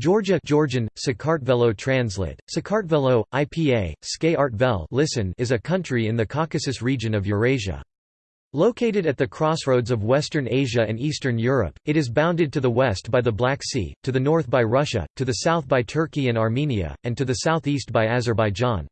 Georgia Georgian, Sakartvelo translate, Sakartvelo, IPA, Skay listen is a country in the Caucasus region of Eurasia. Located at the crossroads of Western Asia and Eastern Europe, it is bounded to the west by the Black Sea, to the north by Russia, to the south by Turkey and Armenia, and to the southeast by Azerbaijan.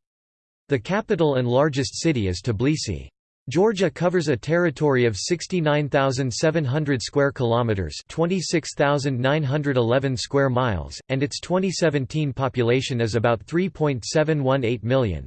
The capital and largest city is Tbilisi. Georgia covers a territory of 69,700 square kilometers, 26,911 square miles, and its 2017 population is about 3.718 million.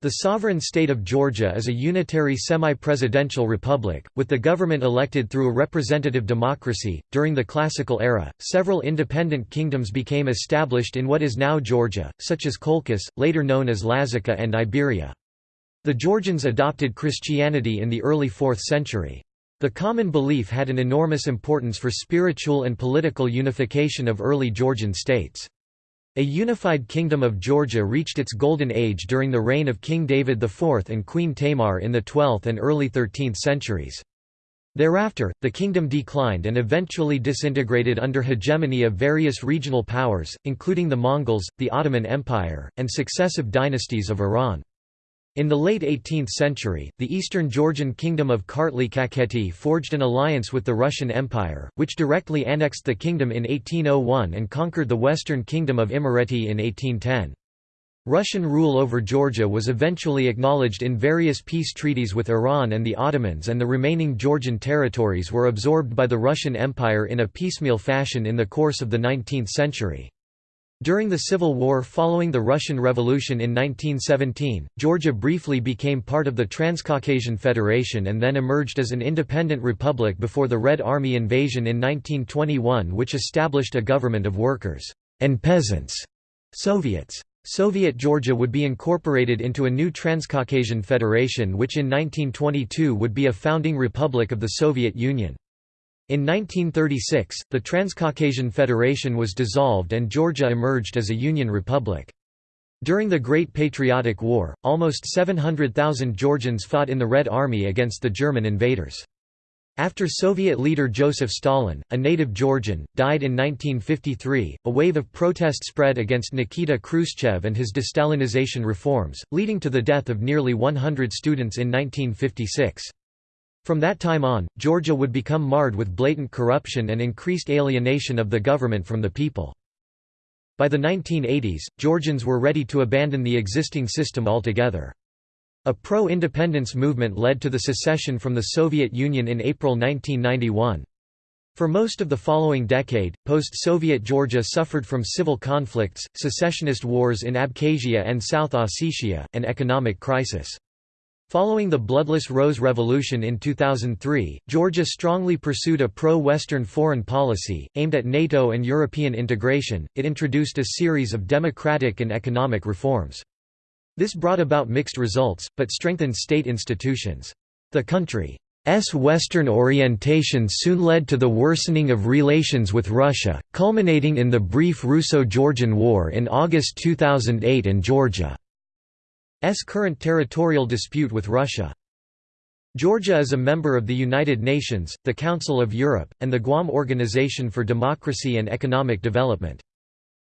The sovereign state of Georgia is a unitary semi-presidential republic, with the government elected through a representative democracy. During the classical era, several independent kingdoms became established in what is now Georgia, such as Colchis, later known as Lazica and Iberia. The Georgians adopted Christianity in the early 4th century. The common belief had an enormous importance for spiritual and political unification of early Georgian states. A unified kingdom of Georgia reached its golden age during the reign of King David IV and Queen Tamar in the 12th and early 13th centuries. Thereafter, the kingdom declined and eventually disintegrated under hegemony of various regional powers, including the Mongols, the Ottoman Empire, and successive dynasties of Iran. In the late 18th century, the eastern Georgian kingdom of Kartli Kakheti forged an alliance with the Russian Empire, which directly annexed the kingdom in 1801 and conquered the western kingdom of Imereti in 1810. Russian rule over Georgia was eventually acknowledged in various peace treaties with Iran and the Ottomans and the remaining Georgian territories were absorbed by the Russian Empire in a piecemeal fashion in the course of the 19th century. During the Civil War following the Russian Revolution in 1917, Georgia briefly became part of the Transcaucasian Federation and then emerged as an independent republic before the Red Army invasion in 1921 which established a government of workers and peasants, Soviets. Soviet Georgia would be incorporated into a new Transcaucasian Federation which in 1922 would be a founding republic of the Soviet Union. In 1936, the Transcaucasian Federation was dissolved and Georgia emerged as a Union republic. During the Great Patriotic War, almost 700,000 Georgians fought in the Red Army against the German invaders. After Soviet leader Joseph Stalin, a native Georgian, died in 1953, a wave of protest spread against Nikita Khrushchev and his destalinization reforms, leading to the death of nearly 100 students in 1956. From that time on, Georgia would become marred with blatant corruption and increased alienation of the government from the people. By the 1980s, Georgians were ready to abandon the existing system altogether. A pro-independence movement led to the secession from the Soviet Union in April 1991. For most of the following decade, post-Soviet Georgia suffered from civil conflicts, secessionist wars in Abkhazia and South Ossetia, and economic crisis. Following the bloodless Rose Revolution in 2003, Georgia strongly pursued a pro-Western foreign policy, aimed at NATO and European integration. It introduced a series of democratic and economic reforms. This brought about mixed results, but strengthened state institutions. The country's Western orientation soon led to the worsening of relations with Russia, culminating in the brief Russo-Georgian War in August 2008 and Georgia. S current territorial dispute with Russia. Georgia is a member of the United Nations, the Council of Europe, and the Guam Organization for Democracy and Economic Development.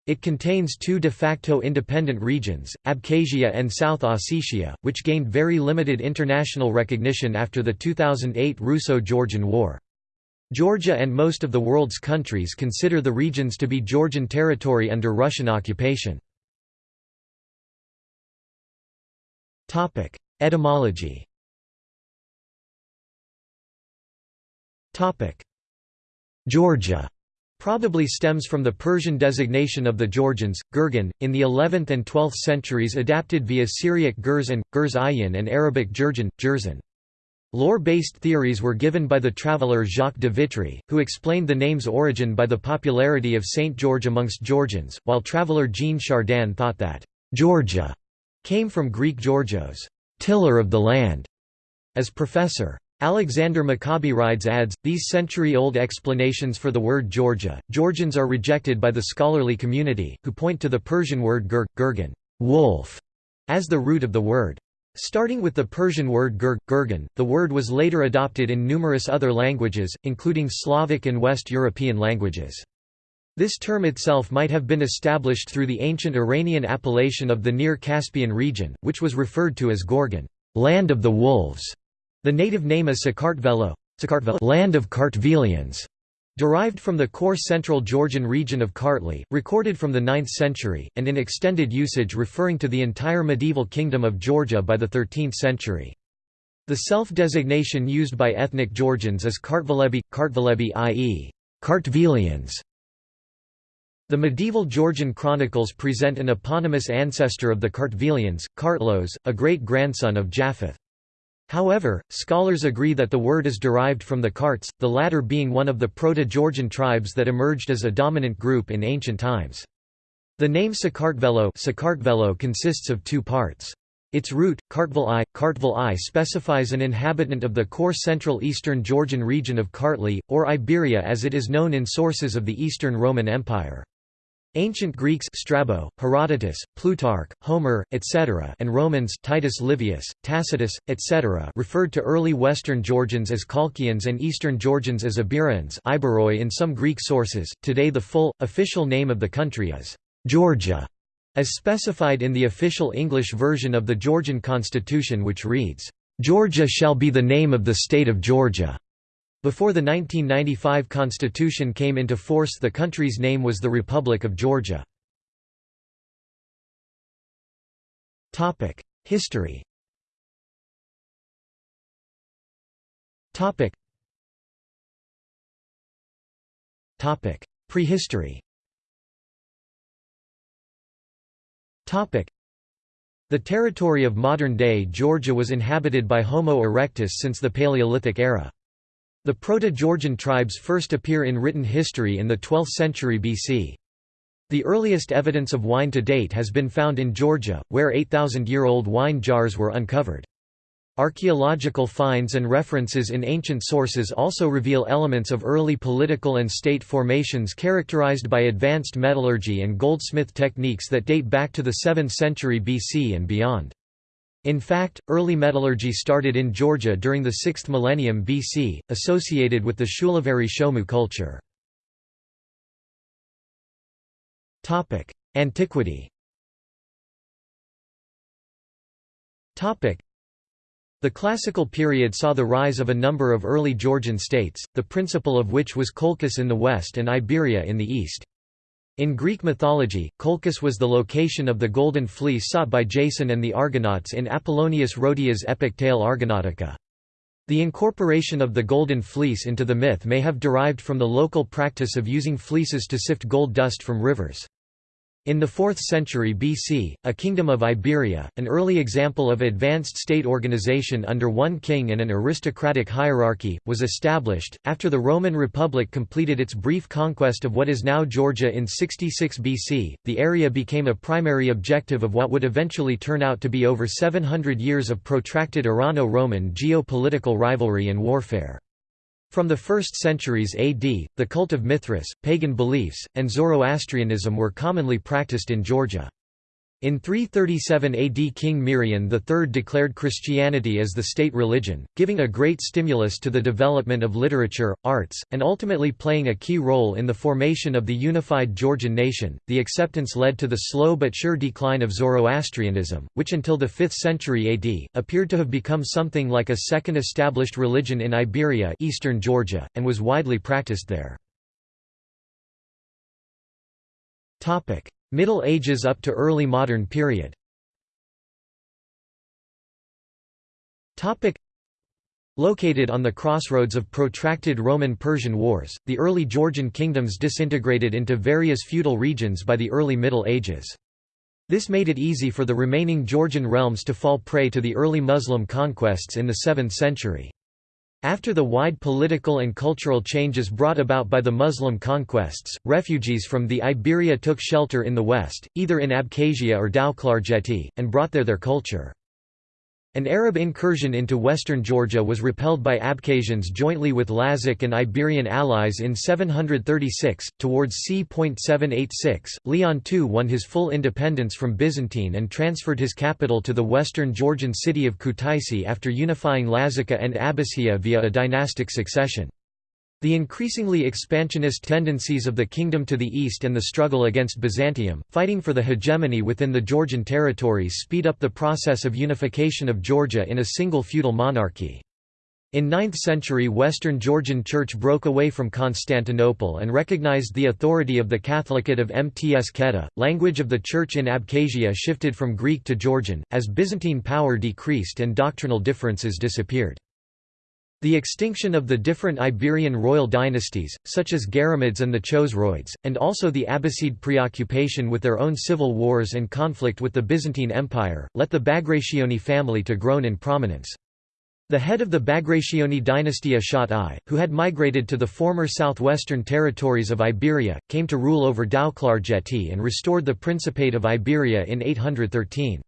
It contains two de facto independent regions, Abkhazia and South Ossetia, which gained very limited international recognition after the 2008 Russo-Georgian War. Georgia and most of the world's countries consider the regions to be Georgian territory under Russian occupation. Topic: Etymology. Topic: Georgia probably stems from the Persian designation of the Georgians, Gurgan, in the 11th and 12th centuries adapted via Syriac Gurzan, Gurz and Arabic Jurjan, Jerzan. Lore-based theories were given by the traveller Jacques de Vitry, who explained the name's origin by the popularity of Saint George amongst Georgians, while traveller Jean Chardin thought that Georgia came from Greek Georgios, tiller of the land. As Professor. Alexander Mikaberidze adds, these century-old explanations for the word Georgia, Georgians are rejected by the scholarly community, who point to the Persian word gur, gurgan wolf", as the root of the word. Starting with the Persian word gur, gurgan, the word was later adopted in numerous other languages, including Slavic and West European languages. This term itself might have been established through the ancient Iranian appellation of the Near Caspian region, which was referred to as Gorgan land of the wolves". The native name is Sakartvelo land of Kartvelians", derived from the core central Georgian region of Kartli, recorded from the 9th century, and in extended usage referring to the entire medieval kingdom of Georgia by the 13th century. The self-designation used by ethnic Georgians is Kartvelebi, Kartvelebi i.e. Kartvelians. The medieval Georgian chronicles present an eponymous ancestor of the Kartvelians, Kartlos, a great-grandson of Japheth. However, scholars agree that the word is derived from the Karts, the latter being one of the Proto-Georgian tribes that emerged as a dominant group in ancient times. The name Sakartvelo consists of two parts. Its root, Kartvel I, Kartvel I specifies an inhabitant of the core central eastern Georgian region of Kartli, or Iberia as it is known in sources of the Eastern Roman Empire. Ancient Greeks Strabo, Herodotus, Plutarch, Homer, etc. and Romans Titus Livius, Tacitus, etc. referred to early Western Georgians as Colchians and Eastern Georgians as Iberians Iberoi in some Greek sources. Today the full, official name of the country is Georgia, as specified in the official English version of the Georgian constitution which reads, "'Georgia shall be the name of the state of Georgia' Before the 1995 constitution came into force the country's name was the Republic of Georgia. History Prehistory The territory of modern-day Georgia was inhabited by Homo erectus since the Paleolithic era. The Proto-Georgian tribes first appear in written history in the 12th century BC. The earliest evidence of wine to date has been found in Georgia, where 8,000-year-old wine jars were uncovered. Archaeological finds and references in ancient sources also reveal elements of early political and state formations characterized by advanced metallurgy and goldsmith techniques that date back to the 7th century BC and beyond. In fact, early metallurgy started in Georgia during the 6th millennium BC, associated with the Shulaveri Shomu culture. Antiquity the classical period saw the rise of a number of early Georgian states, the principal of which was Colchis in the west and Iberia in the east. In Greek mythology, Colchis was the location of the Golden Fleece sought by Jason and the Argonauts in Apollonius Rhodia's epic tale Argonautica. The incorporation of the Golden Fleece into the myth may have derived from the local practice of using fleeces to sift gold dust from rivers. In the 4th century BC, a kingdom of Iberia, an early example of advanced state organization under one king and an aristocratic hierarchy, was established. After the Roman Republic completed its brief conquest of what is now Georgia in 66 BC, the area became a primary objective of what would eventually turn out to be over 700 years of protracted Irano-Roman geopolitical rivalry and warfare. From the 1st centuries AD, the cult of Mithras, pagan beliefs, and Zoroastrianism were commonly practiced in Georgia. In 337 AD King Mirian III declared Christianity as the state religion, giving a great stimulus to the development of literature, arts, and ultimately playing a key role in the formation of the unified Georgian nation. The acceptance led to the slow but sure decline of Zoroastrianism, which until the 5th century AD, appeared to have become something like a second established religion in Iberia eastern Georgia, and was widely practiced there. Middle Ages up to early modern period Located on the crossroads of protracted Roman-Persian wars, the early Georgian kingdoms disintegrated into various feudal regions by the early Middle Ages. This made it easy for the remaining Georgian realms to fall prey to the early Muslim conquests in the 7th century. After the wide political and cultural changes brought about by the Muslim conquests, refugees from the Iberia took shelter in the west, either in Abkhazia or Tao-Klarjeti, and brought there their culture. An Arab incursion into western Georgia was repelled by Abkhazians jointly with Lazark and Iberian allies in 736. Towards c.786, Leon II won his full independence from Byzantine and transferred his capital to the western Georgian city of Kutaisi after unifying Lazica and Abbasia via a dynastic succession. The increasingly expansionist tendencies of the kingdom to the east and the struggle against Byzantium, fighting for the hegemony within the Georgian territories speed up the process of unification of Georgia in a single feudal monarchy. In 9th century Western Georgian Church broke away from Constantinople and recognized the authority of the Catholicate of Mtskheta. Language of the Church in Abkhazia shifted from Greek to Georgian, as Byzantine power decreased and doctrinal differences disappeared. The extinction of the different Iberian royal dynasties, such as Guaramids and the Chosroids, and also the Abbasid preoccupation with their own civil wars and conflict with the Byzantine Empire, let the Bagrationi family to grown in prominence. The head of the Bagrationi dynasty Ashot I, who had migrated to the former southwestern territories of Iberia, came to rule over Douklard and restored the Principate of Iberia in 813.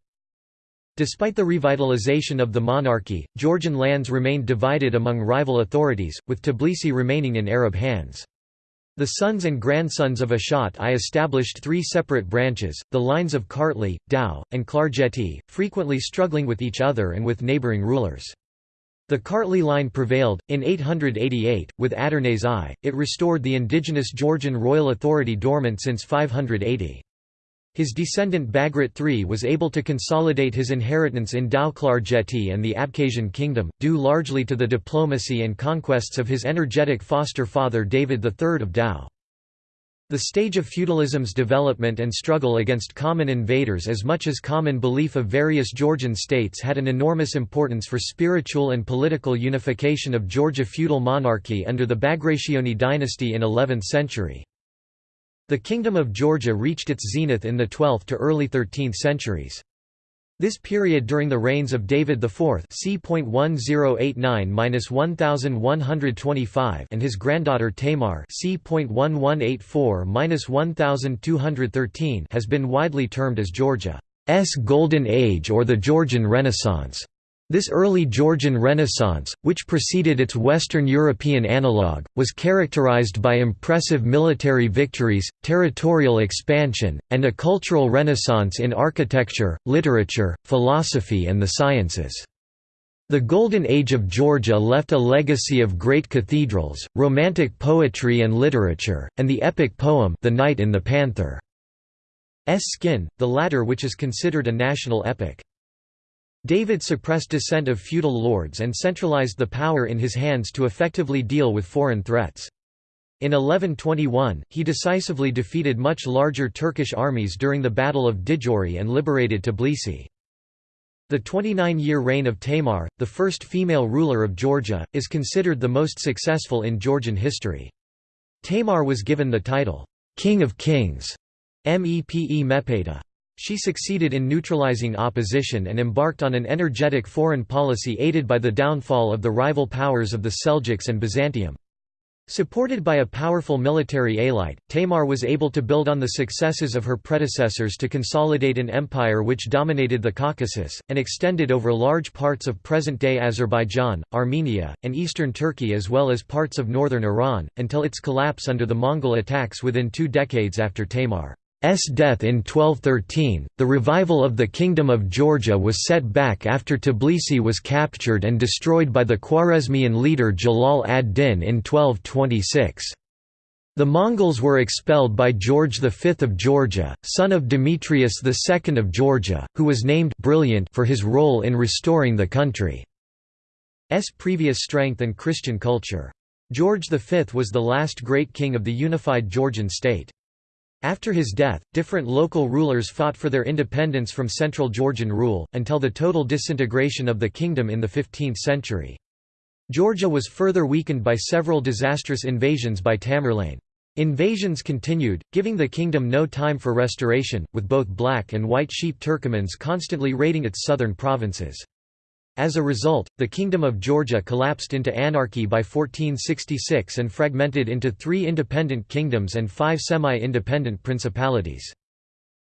Despite the revitalization of the monarchy, Georgian lands remained divided among rival authorities, with Tbilisi remaining in Arab hands. The sons and grandsons of Ashot I established three separate branches, the lines of Kartli, Tao, and Klarjeti, frequently struggling with each other and with neighboring rulers. The Kartli line prevailed. In 888, with Adarnase I, it restored the indigenous Georgian royal authority dormant since 580. His descendant Bagrat III was able to consolidate his inheritance in Douklard and the Abkhazian kingdom, due largely to the diplomacy and conquests of his energetic foster father David III of Tao. The stage of feudalism's development and struggle against common invaders as much as common belief of various Georgian states had an enormous importance for spiritual and political unification of Georgia feudal monarchy under the Bagrationi dynasty in 11th century. The Kingdom of Georgia reached its zenith in the 12th to early 13th centuries. This period during the reigns of David IV c.1089–1125 and his granddaughter Tamar c.1184–1213 has been widely termed as Georgia's Golden Age or the Georgian Renaissance. This early Georgian Renaissance, which preceded its Western European analogue, was characterized by impressive military victories, territorial expansion, and a cultural renaissance in architecture, literature, philosophy and the sciences. The Golden Age of Georgia left a legacy of great cathedrals, romantic poetry and literature, and the epic poem The Knight in the Panther. S. Skin, the latter which is considered a national epic. David suppressed dissent of feudal lords and centralized the power in his hands to effectively deal with foreign threats. In 1121, he decisively defeated much larger Turkish armies during the Battle of Djori and liberated Tbilisi. The 29-year reign of Tamar, the first female ruler of Georgia, is considered the most successful in Georgian history. Tamar was given the title, King of Kings, Mepe Mepeta. She succeeded in neutralizing opposition and embarked on an energetic foreign policy aided by the downfall of the rival powers of the Seljuks and Byzantium. Supported by a powerful military elite, Tamar was able to build on the successes of her predecessors to consolidate an empire which dominated the Caucasus, and extended over large parts of present-day Azerbaijan, Armenia, and eastern Turkey as well as parts of northern Iran, until its collapse under the Mongol attacks within two decades after Tamar. S death in 1213, the revival of the Kingdom of Georgia was set back after Tbilisi was captured and destroyed by the Khwarezmian leader Jalal ad-Din in 1226. The Mongols were expelled by George V of Georgia, son of Demetrius II of Georgia, who was named brilliant for his role in restoring the country's previous strength and Christian culture. George V was the last great king of the unified Georgian state. After his death, different local rulers fought for their independence from central Georgian rule, until the total disintegration of the kingdom in the 15th century. Georgia was further weakened by several disastrous invasions by Tamerlane. Invasions continued, giving the kingdom no time for restoration, with both black and white sheep Turkomans constantly raiding its southern provinces. As a result, the Kingdom of Georgia collapsed into anarchy by 1466 and fragmented into three independent kingdoms and five semi-independent principalities.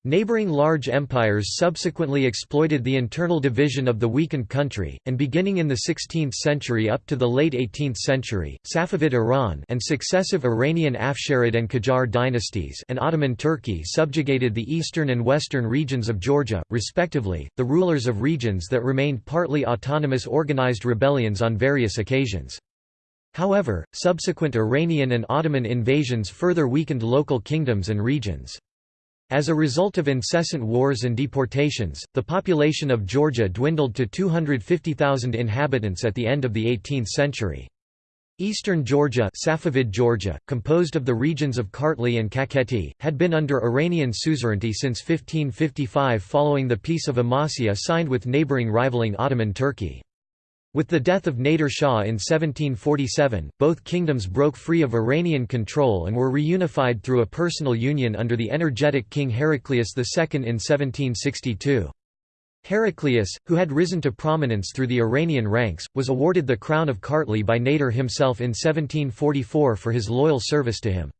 Neighboring large empires subsequently exploited the internal division of the weakened country, and beginning in the 16th century up to the late 18th century, Safavid Iran and successive Iranian Afsharid and Qajar dynasties and Ottoman Turkey subjugated the eastern and western regions of Georgia, respectively, the rulers of regions that remained partly autonomous organized rebellions on various occasions. However, subsequent Iranian and Ottoman invasions further weakened local kingdoms and regions. As a result of incessant wars and deportations, the population of Georgia dwindled to 250,000 inhabitants at the end of the 18th century. Eastern Georgia, Safavid Georgia, composed of the regions of Kartli and Kakheti, had been under Iranian suzerainty since 1555 following the Peace of Amasya signed with neighboring rivaling Ottoman Turkey. With the death of Nader Shah in 1747, both kingdoms broke free of Iranian control and were reunified through a personal union under the energetic King Heraclius II in 1762. Heraclius, who had risen to prominence through the Iranian ranks, was awarded the crown of Kartli by Nader himself in 1744 for his loyal service to him.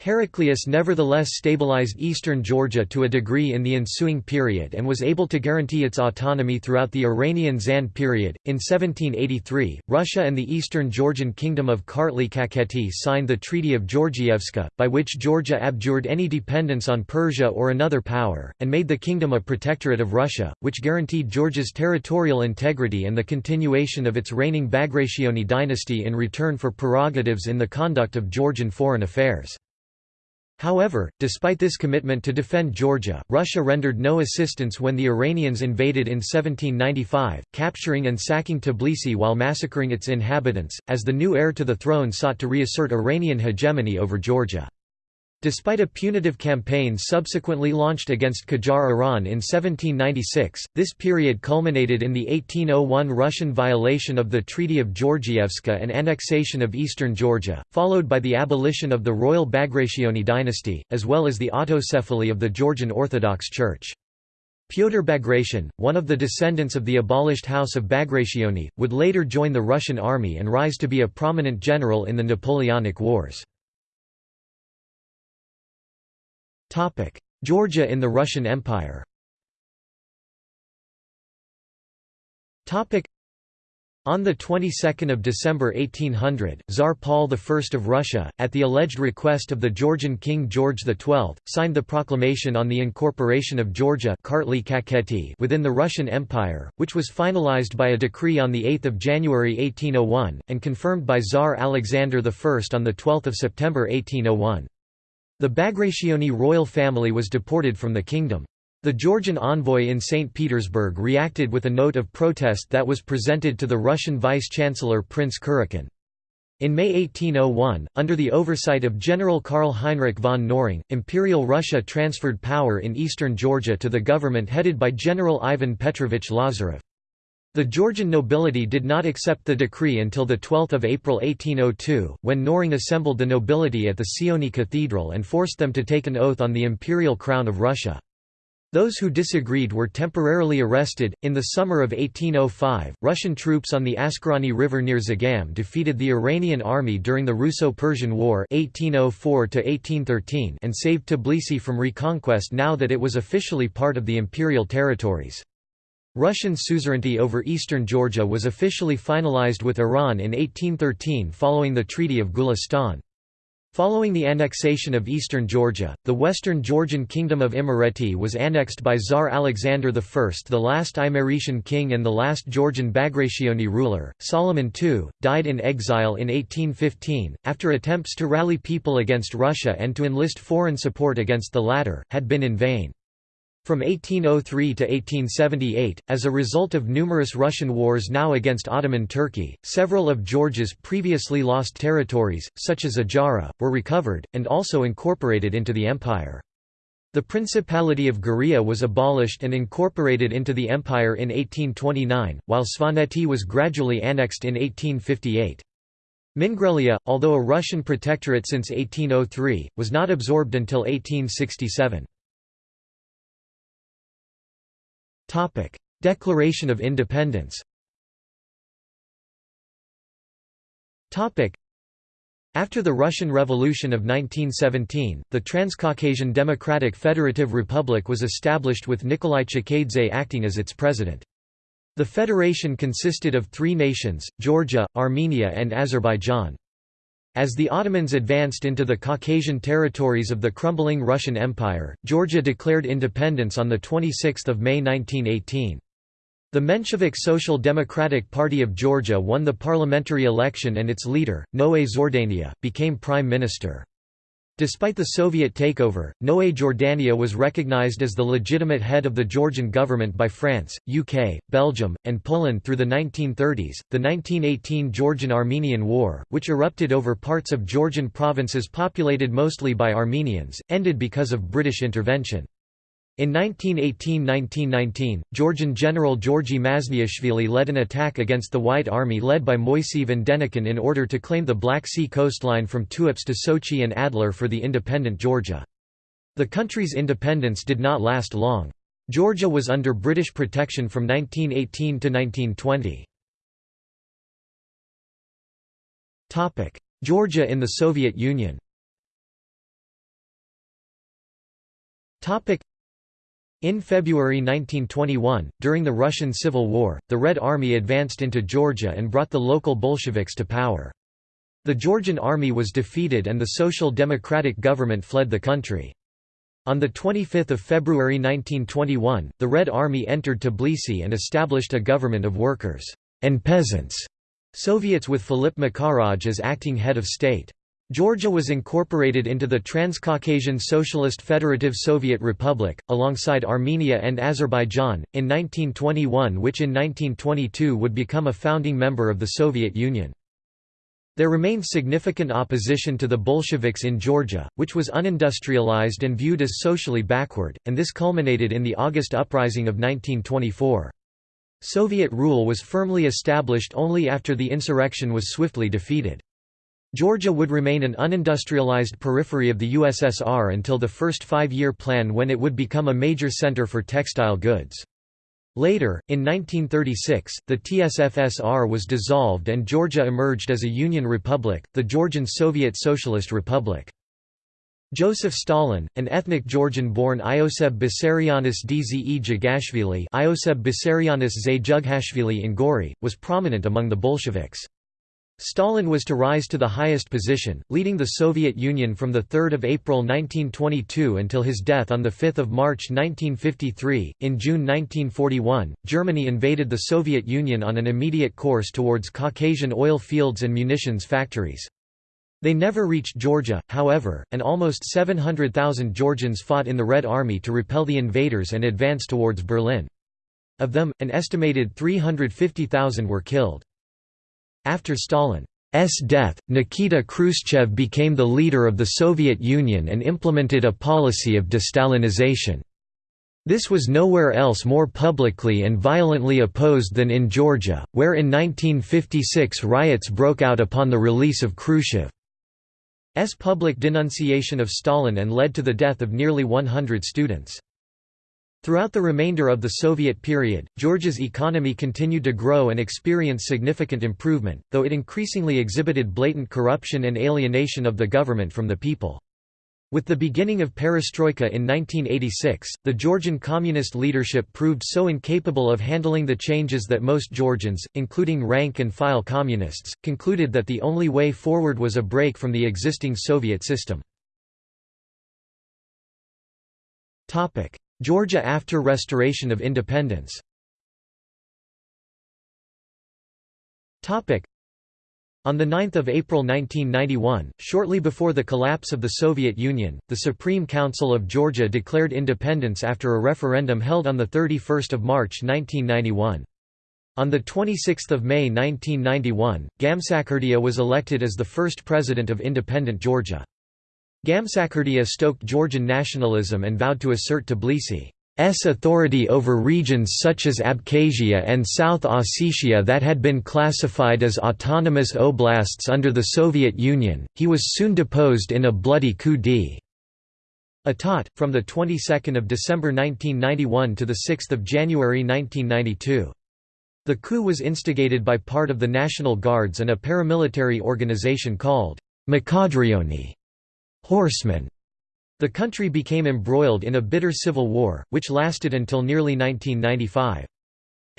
Heraclius nevertheless stabilized eastern Georgia to a degree in the ensuing period and was able to guarantee its autonomy throughout the Iranian Zand period. In 1783, Russia and the eastern Georgian kingdom of Kartli Kakheti signed the Treaty of Georgievska, by which Georgia abjured any dependence on Persia or another power, and made the kingdom a protectorate of Russia, which guaranteed Georgia's territorial integrity and the continuation of its reigning Bagrationi dynasty in return for prerogatives in the conduct of Georgian foreign affairs. However, despite this commitment to defend Georgia, Russia rendered no assistance when the Iranians invaded in 1795, capturing and sacking Tbilisi while massacring its inhabitants, as the new heir to the throne sought to reassert Iranian hegemony over Georgia. Despite a punitive campaign subsequently launched against Qajar Iran in 1796, this period culminated in the 1801 Russian violation of the Treaty of Georgievska and annexation of eastern Georgia, followed by the abolition of the royal Bagrationi dynasty, as well as the autocephaly of the Georgian Orthodox Church. Pyotr Bagration, one of the descendants of the abolished House of Bagrationi, would later join the Russian army and rise to be a prominent general in the Napoleonic Wars. Georgia in the Russian Empire. On the 22nd of December 1800, Tsar Paul I of Russia, at the alleged request of the Georgian King George XII, signed the proclamation on the incorporation of Georgia within the Russian Empire, which was finalized by a decree on 8 January 1801, and confirmed by Tsar Alexander I on 12 September 1801. The Bagrationi royal family was deported from the kingdom. The Georgian envoy in St. Petersburg reacted with a note of protest that was presented to the Russian vice-chancellor Prince Kurakin. In May 1801, under the oversight of General Karl Heinrich von Knorring, Imperial Russia transferred power in eastern Georgia to the government headed by General Ivan Petrovich Lazarev. The Georgian nobility did not accept the decree until 12 April 1802, when Knorring assembled the nobility at the Sioni Cathedral and forced them to take an oath on the imperial crown of Russia. Those who disagreed were temporarily arrested. In the summer of 1805, Russian troops on the Askerani River near Zagam defeated the Iranian army during the Russo-Persian War (1804–1813) and saved Tbilisi from reconquest now that it was officially part of the imperial territories. Russian suzerainty over eastern Georgia was officially finalized with Iran in 1813 following the Treaty of Gulistan. Following the annexation of eastern Georgia, the western Georgian kingdom of Imereti was annexed by Tsar Alexander I the last Imeretian king and the last Georgian Bagrationi ruler. Solomon II, died in exile in 1815, after attempts to rally people against Russia and to enlist foreign support against the latter, had been in vain. From 1803 to 1878, as a result of numerous Russian wars now against Ottoman Turkey, several of Georgia's previously lost territories, such as Ajara, were recovered, and also incorporated into the empire. The Principality of Guria was abolished and incorporated into the empire in 1829, while Svaneti was gradually annexed in 1858. Mingrelia, although a Russian protectorate since 1803, was not absorbed until 1867. Topic: Declaration of Independence. Topic: After the Russian Revolution of 1917, the Transcaucasian Democratic Federative Republic was established with Nikolai Chkheidze acting as its president. The federation consisted of three nations, Georgia, Armenia and Azerbaijan. As the Ottomans advanced into the Caucasian territories of the crumbling Russian Empire, Georgia declared independence on 26 May 1918. The Menshevik Social Democratic Party of Georgia won the parliamentary election and its leader, Noé Zhordania, became prime minister. Despite the Soviet takeover, Noé Jordania was recognized as the legitimate head of the Georgian government by France, UK, Belgium, and Poland through the 1930s. The 1918 Georgian Armenian War, which erupted over parts of Georgian provinces populated mostly by Armenians, ended because of British intervention. In 1918–1919, Georgian General Georgi Mazniashvili led an attack against the White Army led by Moiseev and Denikin in order to claim the Black Sea coastline from Tuapse to Sochi and Adler for the independent Georgia. The country's independence did not last long. Georgia was under British protection from 1918 to 1920. Topic: Georgia in the Soviet Union in February 1921, during the Russian Civil War, the Red Army advanced into Georgia and brought the local Bolsheviks to power. The Georgian army was defeated and the Social Democratic government fled the country. On 25 February 1921, the Red Army entered Tbilisi and established a government of workers and peasants, Soviets with Filip Makharadze as acting head of state. Georgia was incorporated into the Transcaucasian Socialist Federative Soviet Republic, alongside Armenia and Azerbaijan, in 1921 which in 1922 would become a founding member of the Soviet Union. There remained significant opposition to the Bolsheviks in Georgia, which was unindustrialized and viewed as socially backward, and this culminated in the August Uprising of 1924. Soviet rule was firmly established only after the insurrection was swiftly defeated. Georgia would remain an unindustrialized periphery of the USSR until the first five-year plan when it would become a major center for textile goods. Later, in 1936, the TSFSR was dissolved and Georgia emerged as a Union Republic, the Georgian Soviet Socialist Republic. Joseph Stalin, an ethnic Georgian-born Ioseb Vissarionis Dze Jugashvili Ioseb Vissarionis Jughashvili in Gori, was prominent among the Bolsheviks. Stalin was to rise to the highest position, leading the Soviet Union from 3 April 1922 until his death on 5 March 1953. In June 1941, Germany invaded the Soviet Union on an immediate course towards Caucasian oil fields and munitions factories. They never reached Georgia, however, and almost 700,000 Georgians fought in the Red Army to repel the invaders and advance towards Berlin. Of them, an estimated 350,000 were killed. After Stalin's death, Nikita Khrushchev became the leader of the Soviet Union and implemented a policy of de-Stalinization. This was nowhere else more publicly and violently opposed than in Georgia, where in 1956 riots broke out upon the release of Khrushchev's public denunciation of Stalin and led to the death of nearly 100 students. Throughout the remainder of the Soviet period, Georgia's economy continued to grow and experience significant improvement, though it increasingly exhibited blatant corruption and alienation of the government from the people. With the beginning of perestroika in 1986, the Georgian communist leadership proved so incapable of handling the changes that most Georgians, including rank-and-file communists, concluded that the only way forward was a break from the existing Soviet system. Georgia after restoration of independence on 9 April 1991, shortly before the collapse of the Soviet Union, the Supreme Council of Georgia declared independence after a referendum held on 31 March 1991. On 26 May 1991, Gamsakhurdia was elected as the first president of independent Georgia. Gamsakhurdia stoked Georgian nationalism and vowed to assert Tbilisi's authority over regions such as Abkhazia and South Ossetia that had been classified as autonomous oblasts under the Soviet Union. He was soon deposed in a bloody coup d'état, from the 22nd of December 1991 to the 6th of January 1992. The coup was instigated by part of the National Guards and a paramilitary organization called Mkhedrioni horsemen. The country became embroiled in a bitter civil war, which lasted until nearly 1995.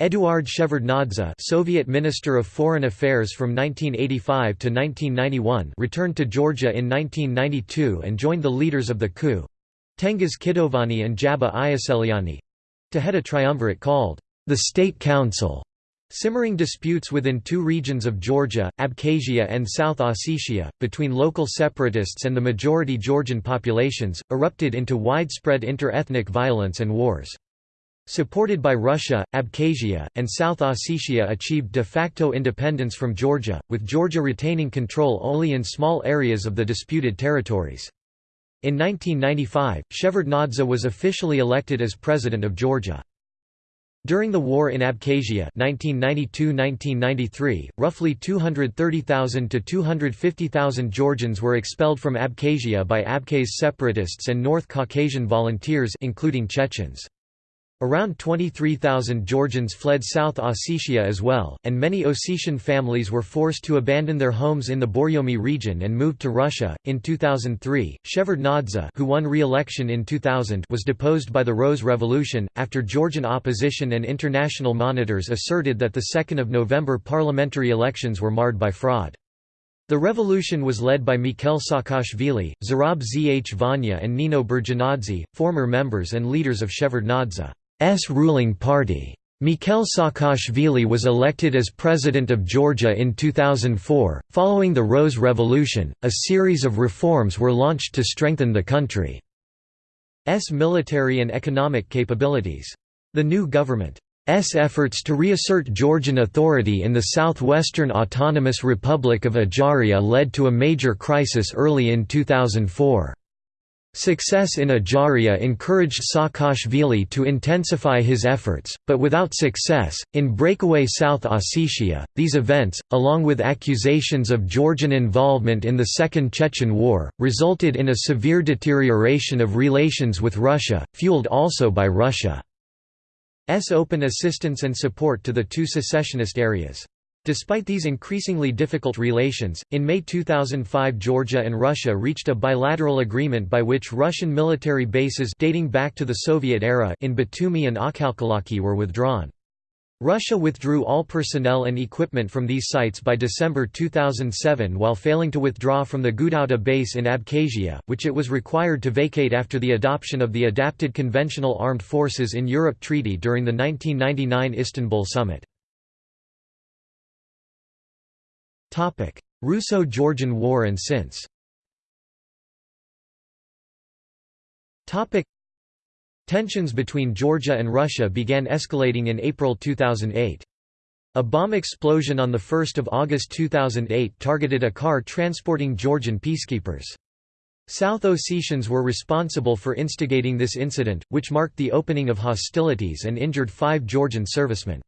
Eduard Shevardnadze Soviet Minister of Foreign Affairs from 1985 to 1991 returned to Georgia in 1992 and joined the leaders of the coup—Tengiz Kitovani and Jaba Ioseliani—to head a triumvirate called the State Council. Simmering disputes within two regions of Georgia, Abkhazia and South Ossetia, between local separatists and the majority Georgian populations, erupted into widespread inter-ethnic violence and wars. Supported by Russia, Abkhazia, and South Ossetia achieved de facto independence from Georgia, with Georgia retaining control only in small areas of the disputed territories. In 1995, Shevardnadze was officially elected as President of Georgia. During the war in Abkhazia 1992–1993, roughly 230,000 to 250,000 Georgians were expelled from Abkhazia by Abkhaz separatists and North Caucasian volunteers including Chechens. Around 23,000 Georgians fled South Ossetia as well, and many Ossetian families were forced to abandon their homes in the Borjomi region and moved to Russia. In 2003, Shevardnadze, who won re-election in 2000, was deposed by the Rose Revolution after Georgian opposition and international monitors asserted that the 2nd of November parliamentary elections were marred by fraud. The revolution was led by Mikhail Saakashvili, Zurab Zhvania and Nino Burjanadze, former members and leaders of Shevardnadze. S ruling party. Mikhail Saakashvili was elected as president of Georgia in 2004. Following the Rose Revolution, a series of reforms were launched to strengthen the country's military and economic capabilities. The new government's efforts to reassert Georgian authority in the southwestern autonomous Republic of Ajaria led to a major crisis early in 2004. Success in Ajaria encouraged Saakashvili to intensify his efforts, but without success, in breakaway South Ossetia, these events, along with accusations of Georgian involvement in the Second Chechen War, resulted in a severe deterioration of relations with Russia, fueled also by Russia's open assistance and support to the two secessionist areas. Despite these increasingly difficult relations, in May 2005 Georgia and Russia reached a bilateral agreement by which Russian military bases dating back to the Soviet era in Batumi and Akhalkalaki were withdrawn. Russia withdrew all personnel and equipment from these sites by December 2007 while failing to withdraw from the Gudauta base in Abkhazia, which it was required to vacate after the adoption of the Adapted Conventional Armed Forces in Europe Treaty during the 1999 Istanbul summit. Russo-Georgian War and since Tensions between Georgia and Russia began escalating in April 2008. A bomb explosion on 1 August 2008 targeted a car transporting Georgian peacekeepers. South Ossetians were responsible for instigating this incident, which marked the opening of hostilities and injured five Georgian servicemen.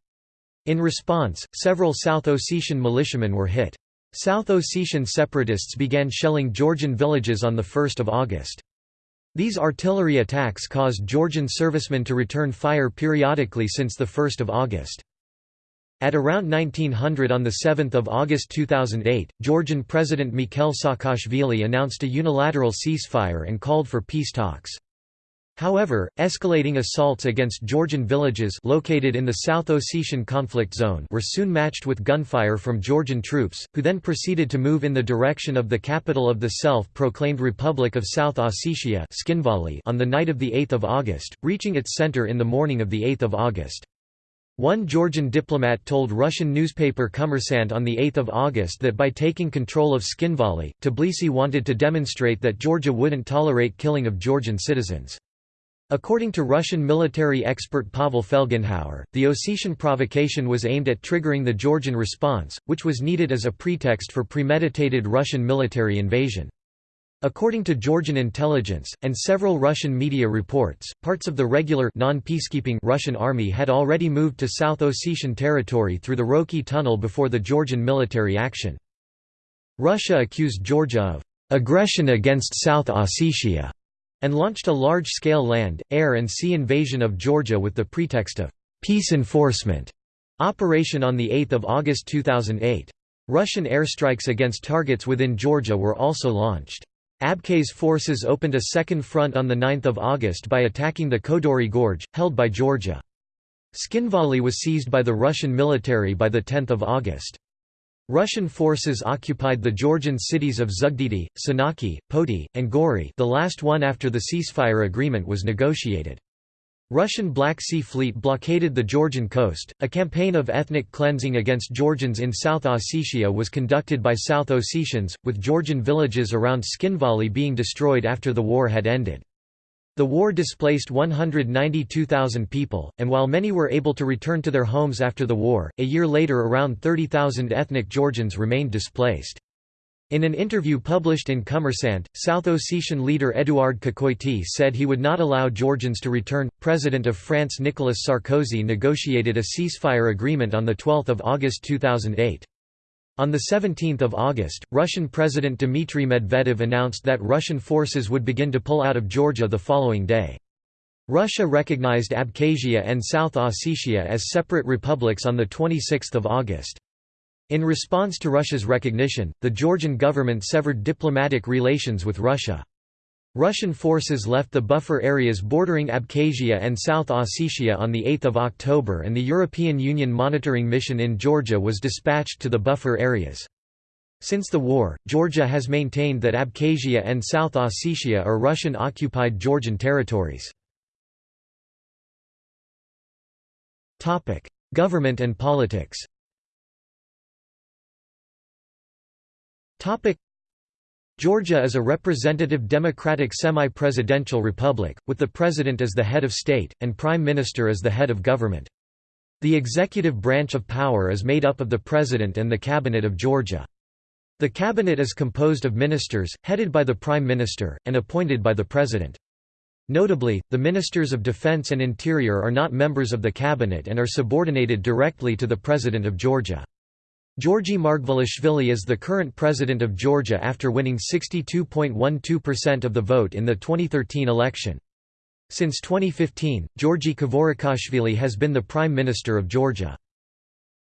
In response, several South Ossetian militiamen were hit. South Ossetian separatists began shelling Georgian villages on 1 August. These artillery attacks caused Georgian servicemen to return fire periodically since 1 August. At around 1900 on 7 August 2008, Georgian President Mikhail Saakashvili announced a unilateral ceasefire and called for peace talks. However, escalating assaults against Georgian villages located in the South Ossetian conflict zone were soon matched with gunfire from Georgian troops, who then proceeded to move in the direction of the capital of the self-proclaimed Republic of South Ossetia on the night of 8 August, reaching its center in the morning of 8 August. One Georgian diplomat told Russian newspaper Kommersant on 8 August that by taking control of Tskhinvali, Tbilisi wanted to demonstrate that Georgia wouldn't tolerate killing of Georgian citizens. According to Russian military expert Pavel Felgenhauer, the Ossetian provocation was aimed at triggering the Georgian response, which was needed as a pretext for premeditated Russian military invasion. According to Georgian intelligence, and several Russian media reports, parts of the regular non-peacekeeping Russian army had already moved to South Ossetian territory through the Roki tunnel before the Georgian military action. Russia accused Georgia of aggression against South Ossetia and launched a large-scale land, air and sea invasion of Georgia with the pretext of «peace enforcement» operation on 8 August 2008. Russian airstrikes against targets within Georgia were also launched. Abkhaz forces opened a second front on 9 August by attacking the Kodori Gorge, held by Georgia. Tskhinvali was seized by the Russian military by 10 August. Russian forces occupied the Georgian cities of Zugdidi, Senaki, Poti, and Gori the last one after the ceasefire agreement was negotiated. Russian Black Sea Fleet blockaded the Georgian coast. A campaign of ethnic cleansing against Georgians in South Ossetia was conducted by South Ossetians, with Georgian villages around Tskhinvali being destroyed after the war had ended. The war displaced 192,000 people, and while many were able to return to their homes after the war, a year later around 30,000 ethnic Georgians remained displaced. In an interview published in Kommersant, South Ossetian leader Eduard Kokoity said he would not allow Georgians to return. President of France Nicolas Sarkozy negotiated a ceasefire agreement on 12 August 2008. On 17 August, Russian President Dmitry Medvedev announced that Russian forces would begin to pull out of Georgia the following day. Russia recognized Abkhazia and South Ossetia as separate republics on 26 August. In response to Russia's recognition, the Georgian government severed diplomatic relations with Russia. Russian forces left the buffer areas bordering Abkhazia and South Ossetia on 8 October and the European Union monitoring mission in Georgia was dispatched to the buffer areas. Since the war, Georgia has maintained that Abkhazia and South Ossetia are Russian-occupied Georgian territories. Government and politics Georgia is a representative democratic semi-presidential republic, with the president as the head of state, and prime minister as the head of government. The executive branch of power is made up of the president and the cabinet of Georgia. The cabinet is composed of ministers, headed by the prime minister, and appointed by the president. Notably, the ministers of defense and interior are not members of the cabinet and are subordinated directly to the president of Georgia. Georgy Margvelashvili is the current president of Georgia after winning 62.12% of the vote in the 2013 election. Since 2015, Georgi Kvirikashvili has been the Prime Minister of Georgia.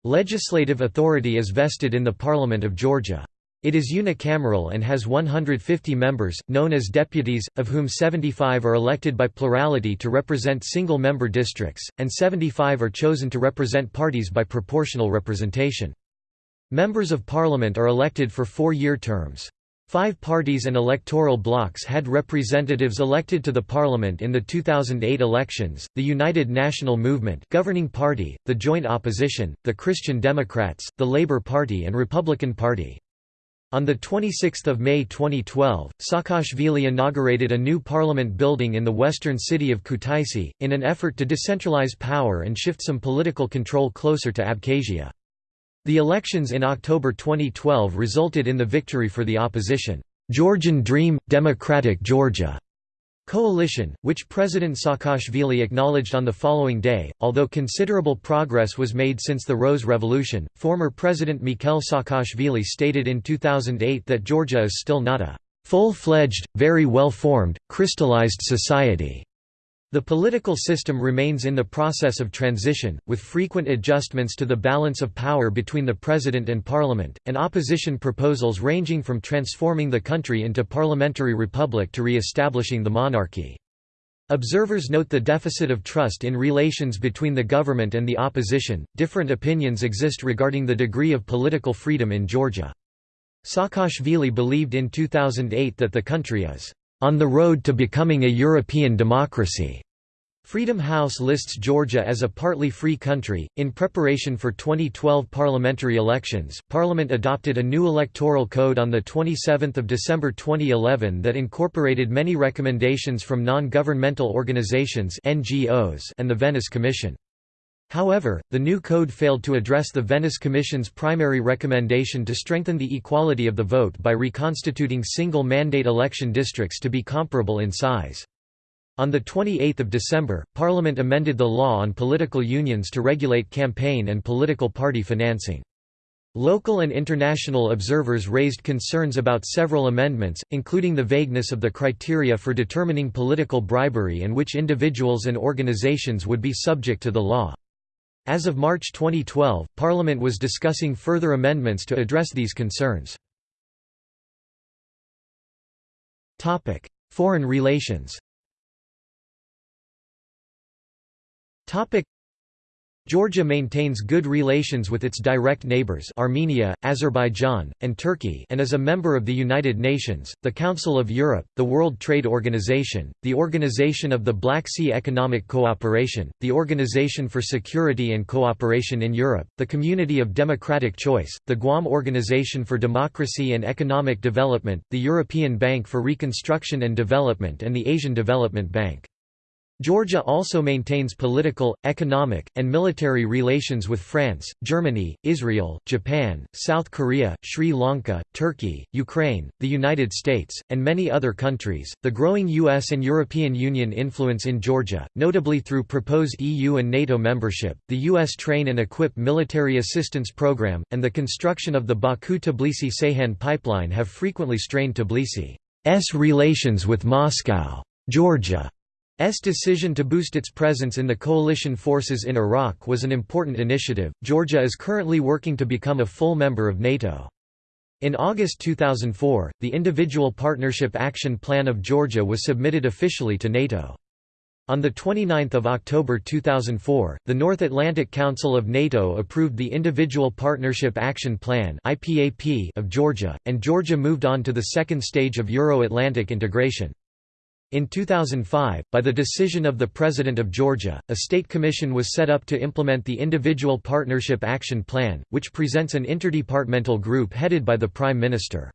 Legislative authority is vested in the Parliament of Georgia. It is unicameral and has 150 members, known as deputies, of whom 75 are elected by plurality to represent single-member districts, and 75 are chosen to represent parties by proportional representation. Members of Parliament are elected for four-year terms. Five parties and electoral blocs had representatives elected to the parliament in the 2008 elections, the United National Movement governing party, the Joint Opposition, the Christian Democrats, the Labour Party and Republican Party. On 26 May 2012, Saakashvili inaugurated a new parliament building in the western city of Kutaisi, in an effort to decentralize power and shift some political control closer to Abkhazia. The elections in October 2012 resulted in the victory for the opposition, Georgian Dream – Democratic Georgia coalition, which President Saakashvili acknowledged on the following day. Although considerable progress was made since the Rose Revolution, former President Mikhail Saakashvili stated in 2008 that Georgia is still not a full fledged, very well formed, crystallized society. The political system remains in the process of transition, with frequent adjustments to the balance of power between the president and parliament, and opposition proposals ranging from transforming the country into parliamentary republic to re-establishing the monarchy. Observers note the deficit of trust in relations between the government and the opposition. Different opinions exist regarding the degree of political freedom in Georgia. Saakashvili believed in 2008 that the country is on the road to becoming a European democracy. Freedom House lists Georgia as a partly free country. In preparation for 2012 parliamentary elections, Parliament adopted a new electoral code on the 27th of December 2011 that incorporated many recommendations from non-governmental organizations (NGOs) and the Venice Commission. However, the new code failed to address the Venice Commission's primary recommendation to strengthen the equality of the vote by reconstituting single-mandate election districts to be comparable in size. On 28 December, Parliament amended the law on political unions to regulate campaign and political party financing. Local and international observers raised concerns about several amendments, including the vagueness of the criteria for determining political bribery and which individuals and organizations would be subject to the law. As of March 2012, Parliament was discussing further amendments to address these concerns. Foreign relations Georgia maintains good relations with its direct neighbors Armenia, Azerbaijan, and Turkey and is a member of the United Nations, the Council of Europe, the World Trade Organization, the Organization of the Black Sea Economic Cooperation, the Organization for Security and Cooperation in Europe, the Community of Democratic Choice, the GUAM Organization for Democracy and Economic Development, the European Bank for Reconstruction and Development and the Asian Development Bank. Georgia also maintains political, economic, and military relations with France, Germany, Israel, Japan, South Korea, Sri Lanka, Turkey, Ukraine, the United States, and many other countries. The growing US and European Union influence in Georgia, notably through proposed EU and NATO membership, the US Train and Equip Military Assistance Program, and the construction of the Baku Tbilisi Ceyhan pipeline have frequently strained Tbilisi's relations with Moscow. Georgia S decision to boost its presence in the coalition forces in Iraq was an important initiative. Georgia is currently working to become a full member of NATO. In August 2004, the Individual Partnership Action Plan of Georgia was submitted officially to NATO. On 29 October 2004, the North Atlantic Council of NATO approved the Individual Partnership Action Plan of Georgia, and Georgia moved on to the second stage of Euro-Atlantic integration. In 2005, by the decision of the President of Georgia, a state commission was set up to implement the Individual Partnership Action Plan, which presents an interdepartmental group headed by the Prime Minister.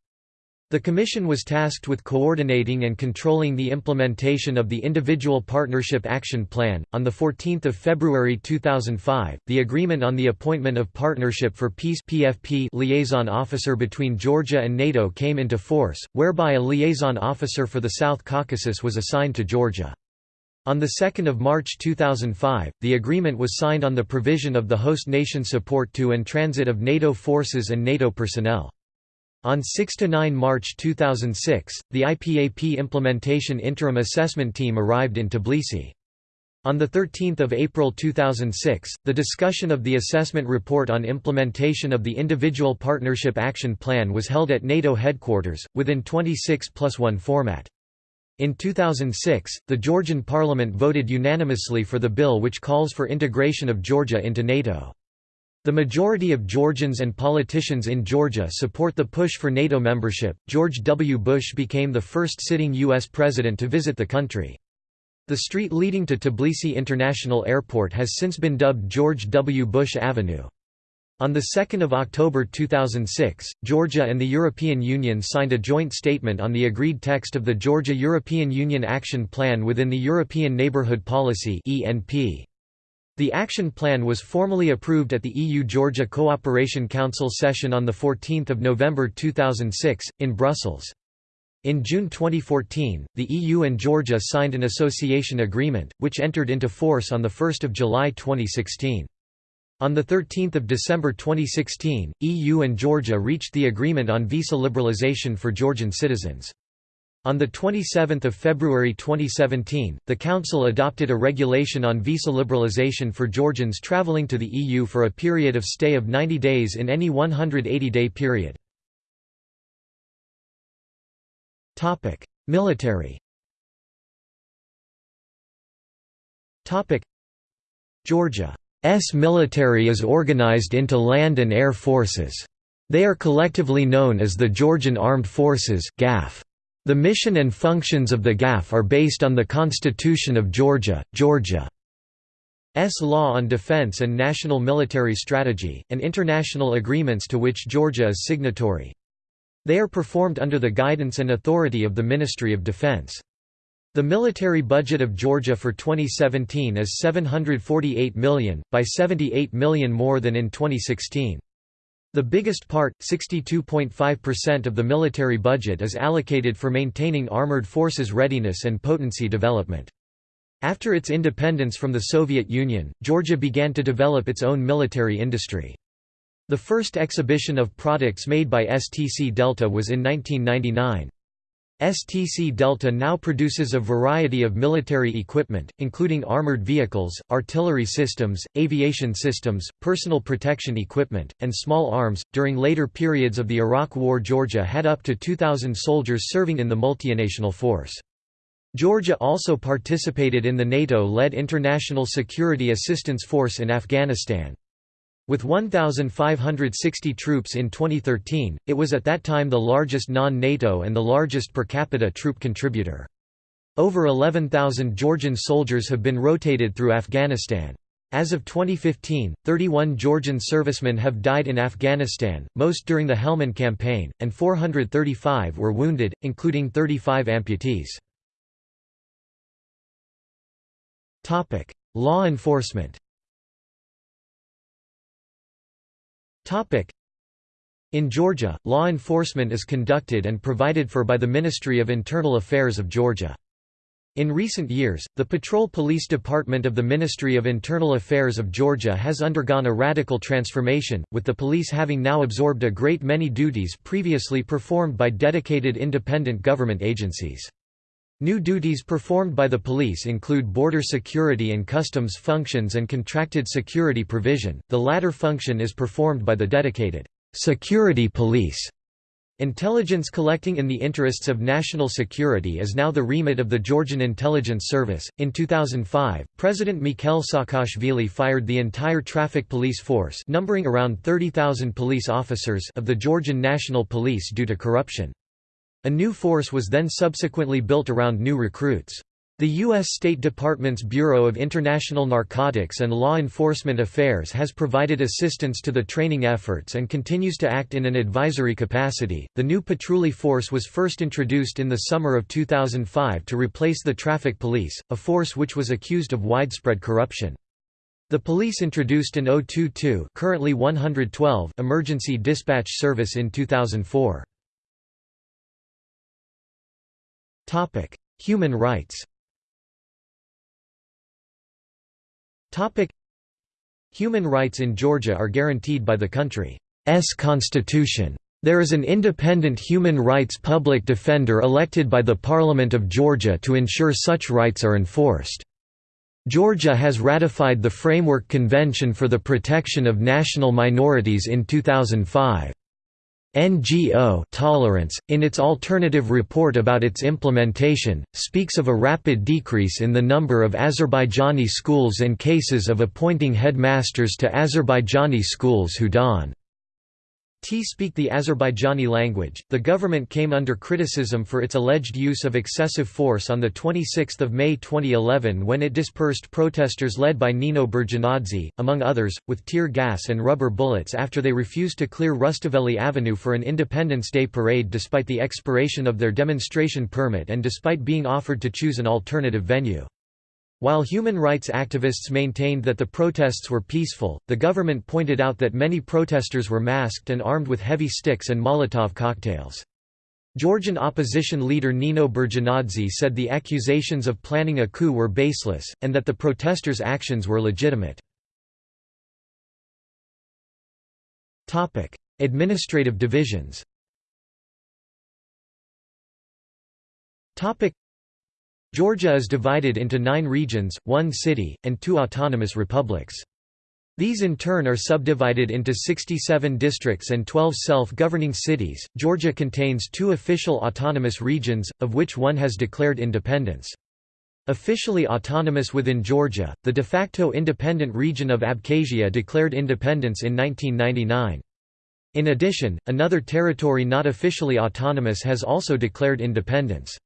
The Commission was tasked with coordinating and controlling the implementation of the Individual Partnership Action Plan. On 14 February 2005, the Agreement on the Appointment of Partnership for Peace (PFP) liaison officer between Georgia and NATO came into force, whereby a liaison officer for the South Caucasus was assigned to Georgia. On 2 March 2005, the agreement was signed on the provision of the host nation support to and transit of NATO forces and NATO personnel. On 6–9 March 2006, the IPAP Implementation Interim Assessment Team arrived in Tbilisi. On 13 April 2006, the discussion of the assessment report on implementation of the Individual Partnership Action Plan was held at NATO headquarters, within 26 plus 1 format. In 2006, the Georgian parliament voted unanimously for the bill which calls for integration of Georgia into NATO. The majority of Georgians and politicians in Georgia support the push for NATO membership. George W. Bush became the first sitting U.S. president to visit the country. The street leading to Tbilisi International Airport has since been dubbed George W. Bush Avenue. On 2 October 2006, Georgia and the European Union signed a joint statement on the agreed text of the Georgia-European Union Action Plan within the European Neighbourhood Policy ENP. The action plan was formally approved at the EU-Georgia Cooperation Council session on 14 November 2006, in Brussels. In June 2014, the EU and Georgia signed an association agreement, which entered into force on 1 July 2016. On 13 December 2016, EU and Georgia reached the agreement on visa liberalization for Georgian citizens. On 27 February 2017, the Council adopted a regulation on visa liberalization for Georgians travelling to the EU for a period of stay of 90 days in any 180-day period. Military Georgia's military is organized into land and air forces. They are collectively known as the Georgian Armed Forces GAF. The mission and functions of the GAF are based on the Constitution of Georgia, Georgia's law on defense and national military strategy, and international agreements to which Georgia is signatory. They are performed under the guidance and authority of the Ministry of Defense. The military budget of Georgia for 2017 is 748 million, by 78 million more than in 2016. The biggest part, 62.5% of the military budget is allocated for maintaining armored forces readiness and potency development. After its independence from the Soviet Union, Georgia began to develop its own military industry. The first exhibition of products made by STC Delta was in 1999. STC Delta now produces a variety of military equipment, including armored vehicles, artillery systems, aviation systems, personal protection equipment, and small arms. During later periods of the Iraq War, Georgia had up to 2,000 soldiers serving in the multinational force. Georgia also participated in the NATO-led International Security Assistance Force in Afghanistan. With 1,560 troops in 2013, it was at that time the largest non-NATO and the largest per capita troop contributor. Over 11,000 Georgian soldiers have been rotated through Afghanistan. As of 2015, 31 Georgian servicemen have died in Afghanistan, most during the Helmand campaign, and 435 were wounded, including 35 amputees. Law enforcement. Topic: In Georgia, law enforcement is conducted and provided for by the Ministry of Internal Affairs of Georgia. In recent years, the Patrol Police Department of the Ministry of Internal Affairs of Georgia has undergone a radical transformation, with the police having now absorbed a great many duties previously performed by dedicated independent government agencies. New duties performed by the police include border security and customs functions and contracted security provision, the latter function is performed by the dedicated security police. Intelligence collecting in the interests of national security is now the remit of the Georgian Intelligence Service. In 2005, President Mikhail Saakashvili fired the entire traffic police force, numbering around 30,000 police officers, of the Georgian National Police due to corruption. A new force was then subsequently built around new recruits. The U.S. State Department's Bureau of International Narcotics and Law Enforcement Affairs has provided assistance to the training efforts and continues to act in an advisory capacity. The new Patruli force was first introduced in the summer of 2005 to replace the traffic police, a force which was accused of widespread corruption. The police introduced an 022 currently 112 emergency dispatch service in 2004. Topic: Human rights. Topic: Human rights in Georgia are guaranteed by the country's constitution. There is an independent human rights public defender elected by the Parliament of Georgia to ensure such rights are enforced. Georgia has ratified the Framework Convention for the Protection of National Minorities in 2005. NGO Tolerance, in its alternative report about its implementation, speaks of a rapid decrease in the number of Azerbaijani schools and cases of appointing headmasters to Azerbaijani schools who don T speak the Azerbaijani language. The government came under criticism for its alleged use of excessive force on 26 May 2011 when it dispersed protesters led by Nino Burjanadze, among others, with tear gas and rubber bullets after they refused to clear Rustaveli Avenue for an Independence Day parade despite the expiration of their demonstration permit and despite being offered to choose an alternative venue. While human rights activists maintained that the protests were peaceful, the government pointed out that many protesters were masked and armed with heavy sticks and Molotov cocktails. Georgian opposition leader Nino Burjanadze said the accusations of planning a coup were baseless, and that the protesters' actions were legitimate. Administrative divisions Georgia is divided into nine regions, one city, and two autonomous republics. These in turn are subdivided into 67 districts and 12 self-governing cities. Georgia contains two official autonomous regions, of which one has declared independence. Officially autonomous within Georgia, the de facto independent region of Abkhazia declared independence in 1999. In addition, another territory not officially autonomous has also declared independence.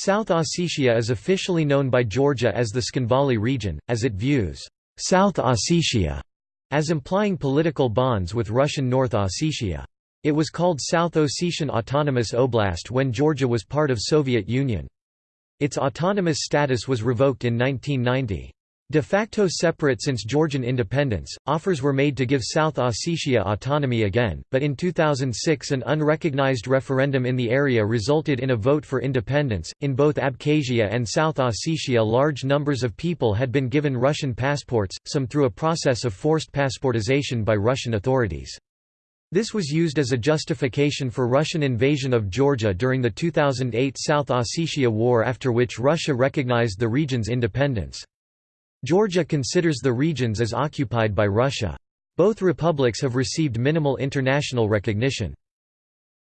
South Ossetia is officially known by Georgia as the Tskhinvali region, as it views South Ossetia as implying political bonds with Russian North Ossetia. It was called South Ossetian Autonomous Oblast when Georgia was part of Soviet Union. Its autonomous status was revoked in 1990. De facto separate since Georgian independence, offers were made to give South Ossetia autonomy again, but in 2006 an unrecognized referendum in the area resulted in a vote for independence. In both Abkhazia and South Ossetia, large numbers of people had been given Russian passports, some through a process of forced passportization by Russian authorities. This was used as a justification for Russian invasion of Georgia during the 2008 South Ossetia War after which Russia recognized the region's independence. Georgia considers the regions as occupied by Russia. Both republics have received minimal international recognition.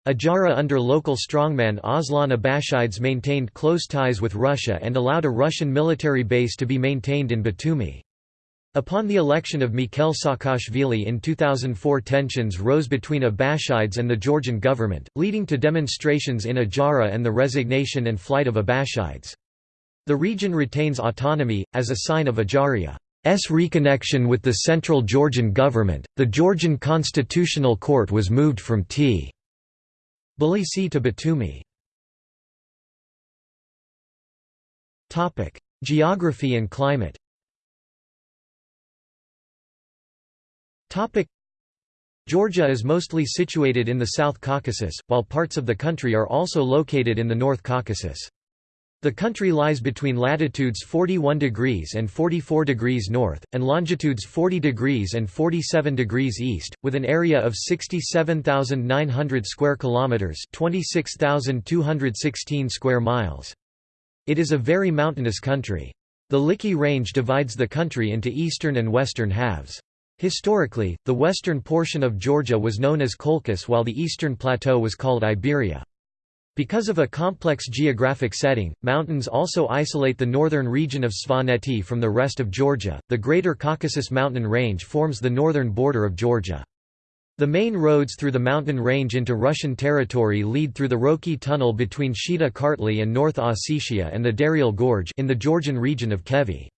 Adjara under local strongman Aslan Abashidze maintained close ties with Russia and allowed a Russian military base to be maintained in Batumi. Upon the election of Mikhail Saakashvili in 2004 tensions rose between Abashidze and the Georgian government, leading to demonstrations in Adjara and the resignation and flight of Abashidze. The region retains autonomy, as a sign of Adjaria's reconnection with the central Georgian government. The Georgian Constitutional Court was moved from T. Tbilisi to Batumi. Geography and climate. Georgia is mostly situated in the South Caucasus, while parts of the country are also located in the North Caucasus. The country lies between latitudes 41 degrees and 44 degrees north, and longitudes 40 degrees and 47 degrees east, with an area of 67,900 square kilometers, 26,216 square miles. It is a very mountainous country. The Likhi Range divides the country into eastern and western halves. Historically, the western portion of Georgia was known as Colchis while the eastern plateau was called Iberia. Because of a complex geographic setting, mountains also isolate the northern region of Svaneti from the rest of Georgia. The Greater Caucasus Mountain Range forms the northern border of Georgia. The main roads through the mountain range into Russian territory lead through the Roki Tunnel between Shida Kartli and North Ossetia and the Daryal Gorge in the Georgian region of Khevi.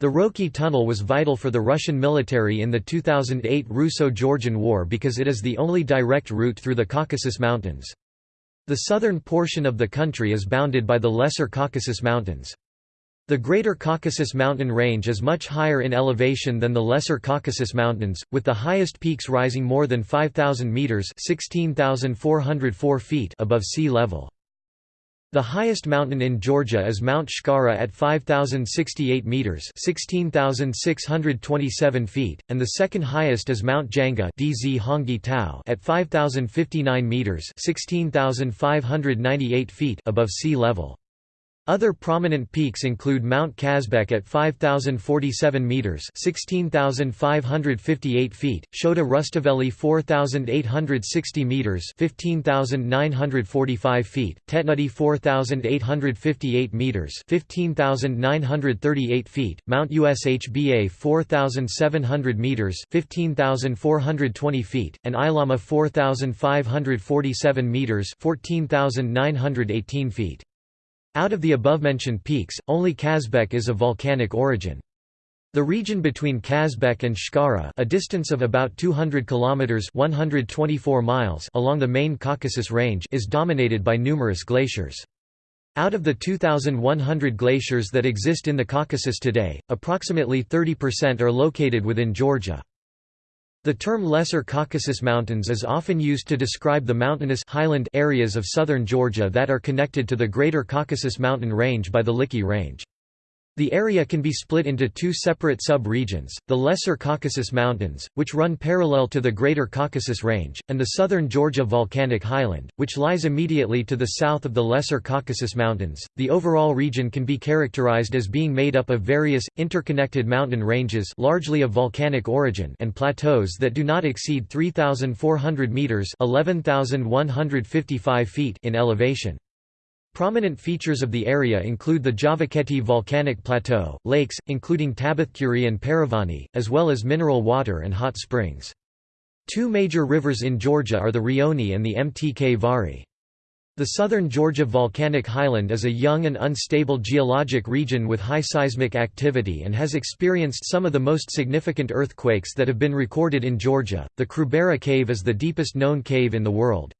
The Roki Tunnel was vital for the Russian military in the 2008 Russo-Georgian War because it is the only direct route through the Caucasus Mountains. The southern portion of the country is bounded by the Lesser Caucasus Mountains. The Greater Caucasus mountain range is much higher in elevation than the Lesser Caucasus Mountains, with the highest peaks rising more than 5,000 metres above sea level. The highest mountain in Georgia is Mount Shkara at 5,068 metres 16,627 feet, and the second highest is Mount Janga DZ Hongi Tau at 5,059 metres 16,598 feet above sea level. Other prominent peaks include Mount Kazbek at 5047 meters, 16558 feet, Shota Rustaveli 4860 meters, 15945 feet, Tetnuldi 4858 meters, 15938 feet, Mount Ushba 4700 meters, 15420 feet, and Ailama 4547 meters, 14918 feet. Out of the above-mentioned peaks, only Kazbek is of volcanic origin. The region between Kazbek and Shkara a distance of about 200 kilometers 124 miles along the main Caucasus Range is dominated by numerous glaciers. Out of the 2,100 glaciers that exist in the Caucasus today, approximately 30% are located within Georgia. The term Lesser Caucasus Mountains is often used to describe the mountainous highland areas of southern Georgia that are connected to the Greater Caucasus Mountain Range by the Likhi Range. The area can be split into two separate sub-regions, the Lesser Caucasus Mountains, which run parallel to the Greater Caucasus Range, and the southern Georgia Volcanic Highland, which lies immediately to the south of the Lesser Caucasus Mountains. The overall region can be characterized as being made up of various, interconnected mountain ranges largely of volcanic origin and plateaus that do not exceed 3,400 metres 11,155 feet in elevation. Prominent features of the area include the Javakheti volcanic plateau, lakes, including Tabatskuri and Paravani, as well as mineral water and hot springs. Two major rivers in Georgia are the Rioni and the Mtkvari. The southern Georgia volcanic highland is a young and unstable geologic region with high seismic activity and has experienced some of the most significant earthquakes that have been recorded in Georgia. The Krubera cave is the deepest known cave in the world.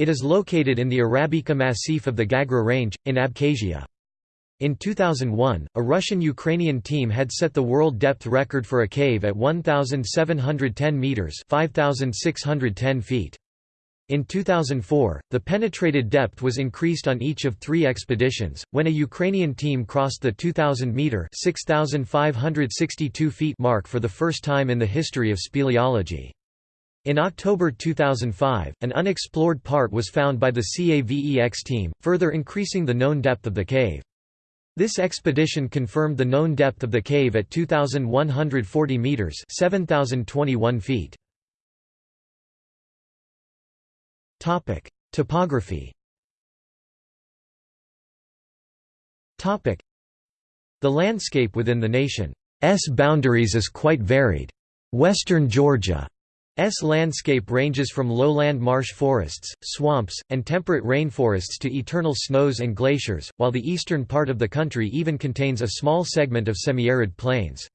It is located in the Arabika Massif of the Gagra Range, in Abkhazia. In 2001, a Russian-Ukrainian team had set the world depth record for a cave at 1,710 metres 5,610 feet. In 2004, the penetrated depth was increased on each of three expeditions, when a Ukrainian team crossed the 2,000-metre 6,562 feet mark for the first time in the history of speleology. In October 2005, an unexplored part was found by the CAVEX team, further increasing the known depth of the cave. This expedition confirmed the known depth of the cave at 2,140 metres 7,021 feet. Topic: Topography Topic: The landscape within the nation's boundaries is quite varied. Western Georgia S landscape ranges from lowland marsh forests, swamps, and temperate rainforests to eternal snows and glaciers, while the eastern part of the country even contains a small segment of semi-arid plains.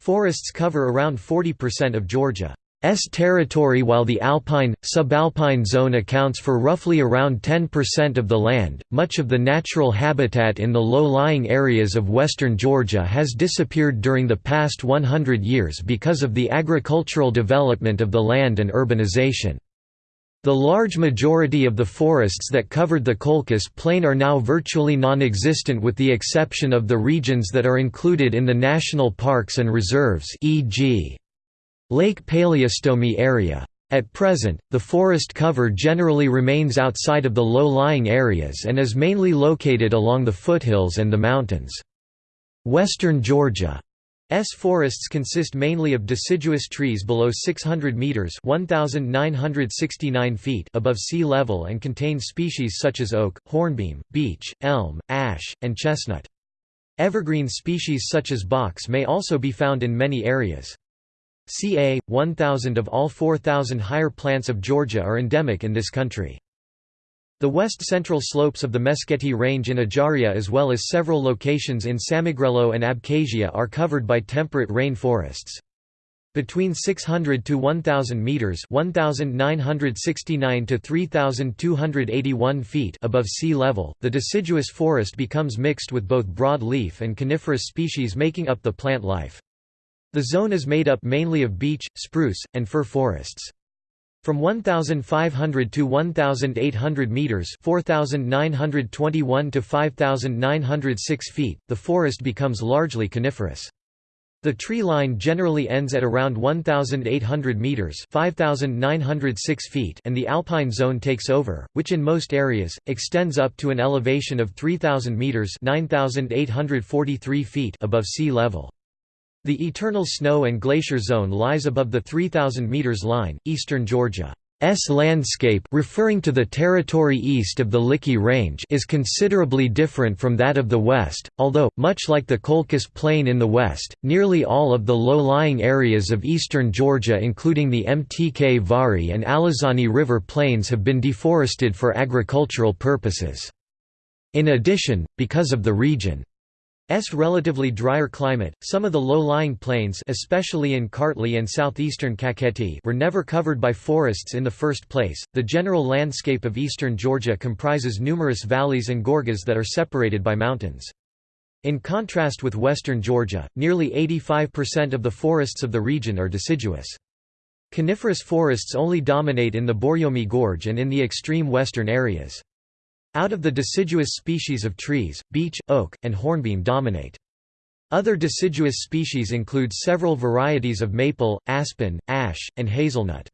Forests cover around 40% of Georgia. S territory while the alpine, subalpine zone accounts for roughly around 10% of the land. Much of the natural habitat in the low-lying areas of western Georgia has disappeared during the past 100 years because of the agricultural development of the land and urbanization. The large majority of the forests that covered the Colchis Plain are now virtually non-existent with the exception of the regions that are included in the national parks and reserves e.g. Lake Paleostomi area. At present, the forest cover generally remains outside of the low-lying areas and is mainly located along the foothills and the mountains. Western Georgia S forests consist mainly of deciduous trees below 600 meters (1969 feet) above sea level and contain species such as oak, hornbeam, beech, elm, ash, and chestnut. Evergreen species such as box may also be found in many areas. Ca. 1,000 of all 4,000 higher plants of Georgia are endemic in this country. The west-central slopes of the Meskheti Range in Ajaria as well as several locations in Samegrelo and Abkhazia are covered by temperate rain forests. Between 600 to 1000 meters, 1969 to 3281 feet above sea level, the deciduous forest becomes mixed with both broadleaf and coniferous species making up the plant life. The zone is made up mainly of beech, spruce, and fir forests. From 1,500 to 1,800 meters (4,921 to 5,906 feet), the forest becomes largely coniferous. The tree line generally ends at around 1,800 meters (5,906 feet), and the alpine zone takes over, which in most areas extends up to an elevation of 3,000 meters (9,843 feet) above sea level. The eternal snow and glacier zone lies above the 3,000 meters line, eastern Georgia. S landscape referring to the territory east of the Likhi Range is considerably different from that of the west, although, much like the Colchis Plain in the west, nearly all of the low-lying areas of eastern Georgia including the Mtkvari and Alazani River plains have been deforested for agricultural purposes. In addition, because of the region S relatively drier climate, some of the low-lying plains especially in Kartli and southeastern Kakheti were never covered by forests in the first place. The general landscape of eastern Georgia comprises numerous valleys and gorges that are separated by mountains. In contrast with western Georgia, nearly 85% of the forests of the region are deciduous. Coniferous forests only dominate in the Borjomi Gorge and in the extreme western areas. Out of the deciduous species of trees, beech, oak, and hornbeam dominate. Other deciduous species include several varieties of maple, aspen, ash, and hazelnut.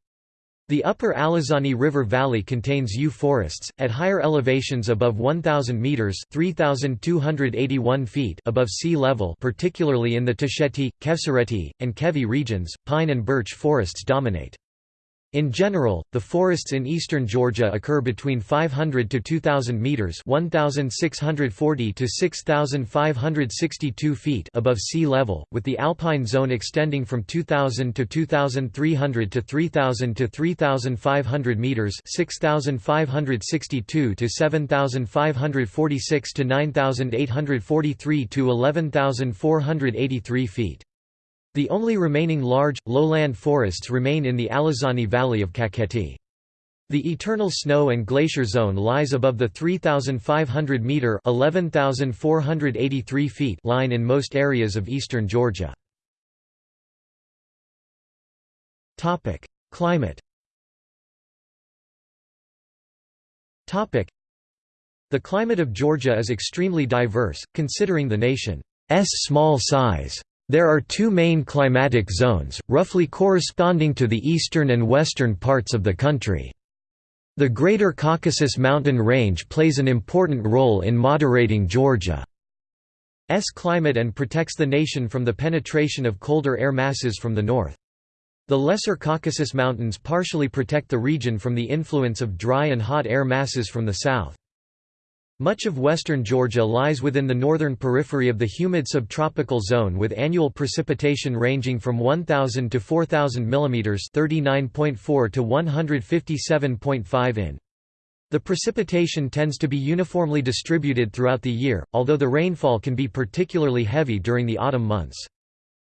The upper Alazani River Valley contains yew forests, at higher elevations above 1,000 metres 3,281 feet above sea level particularly in the Tusheti, Khevsureti, and Khevi regions, pine and birch forests dominate. In general, the forests in eastern Georgia occur between 500 to 2000 meters, 1640 to 6562 feet above sea level, with the alpine zone extending from 2000 to 2300 to 3000 to 3500 meters, 6562 to 7546 to 9843 to 11483 feet. The only remaining large, lowland forests remain in the Alazani Valley of Kakheti. The eternal snow and glacier zone lies above the 3,500 meter (11,483 feet) line in most areas of eastern Georgia. Climate. The climate of Georgia is extremely diverse, considering the nation's small size. There are two main climatic zones, roughly corresponding to the eastern and western parts of the country. The Greater Caucasus Mountain Range plays an important role in moderating Georgia's climate and protects the nation from the penetration of colder air masses from the north. The Lesser Caucasus Mountains partially protect the region from the influence of dry and hot air masses from the south. Much of western Georgia lies within the northern periphery of the humid subtropical zone with annual precipitation ranging from 1000 to 4000 mm 39.4 to 157.5 in. The precipitation tends to be uniformly distributed throughout the year, although the rainfall can be particularly heavy during the autumn months.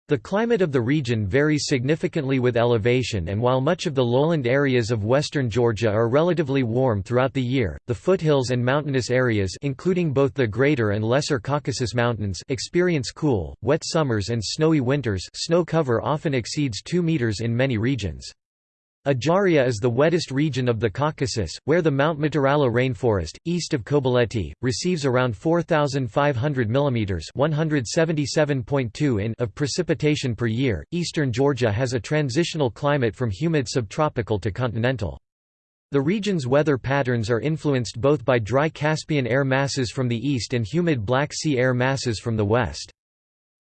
The climate of the region varies significantly with elevation and while much of the lowland areas of western Georgia are relatively warm throughout the year, the foothills and mountainous areas including both the Greater and Lesser Caucasus Mountains experience cool, wet summers and snowy winters snow cover often exceeds 2 meters in many regions. Ajaria is the wettest region of the Caucasus, where the Mount Mtirala rainforest, east of Kobuleti, receives around 4,500 mm (177.2 in) of precipitation per year. Eastern Georgia has a transitional climate from humid subtropical to continental. The region's weather patterns are influenced both by dry Caspian air masses from the east and humid Black Sea air masses from the west.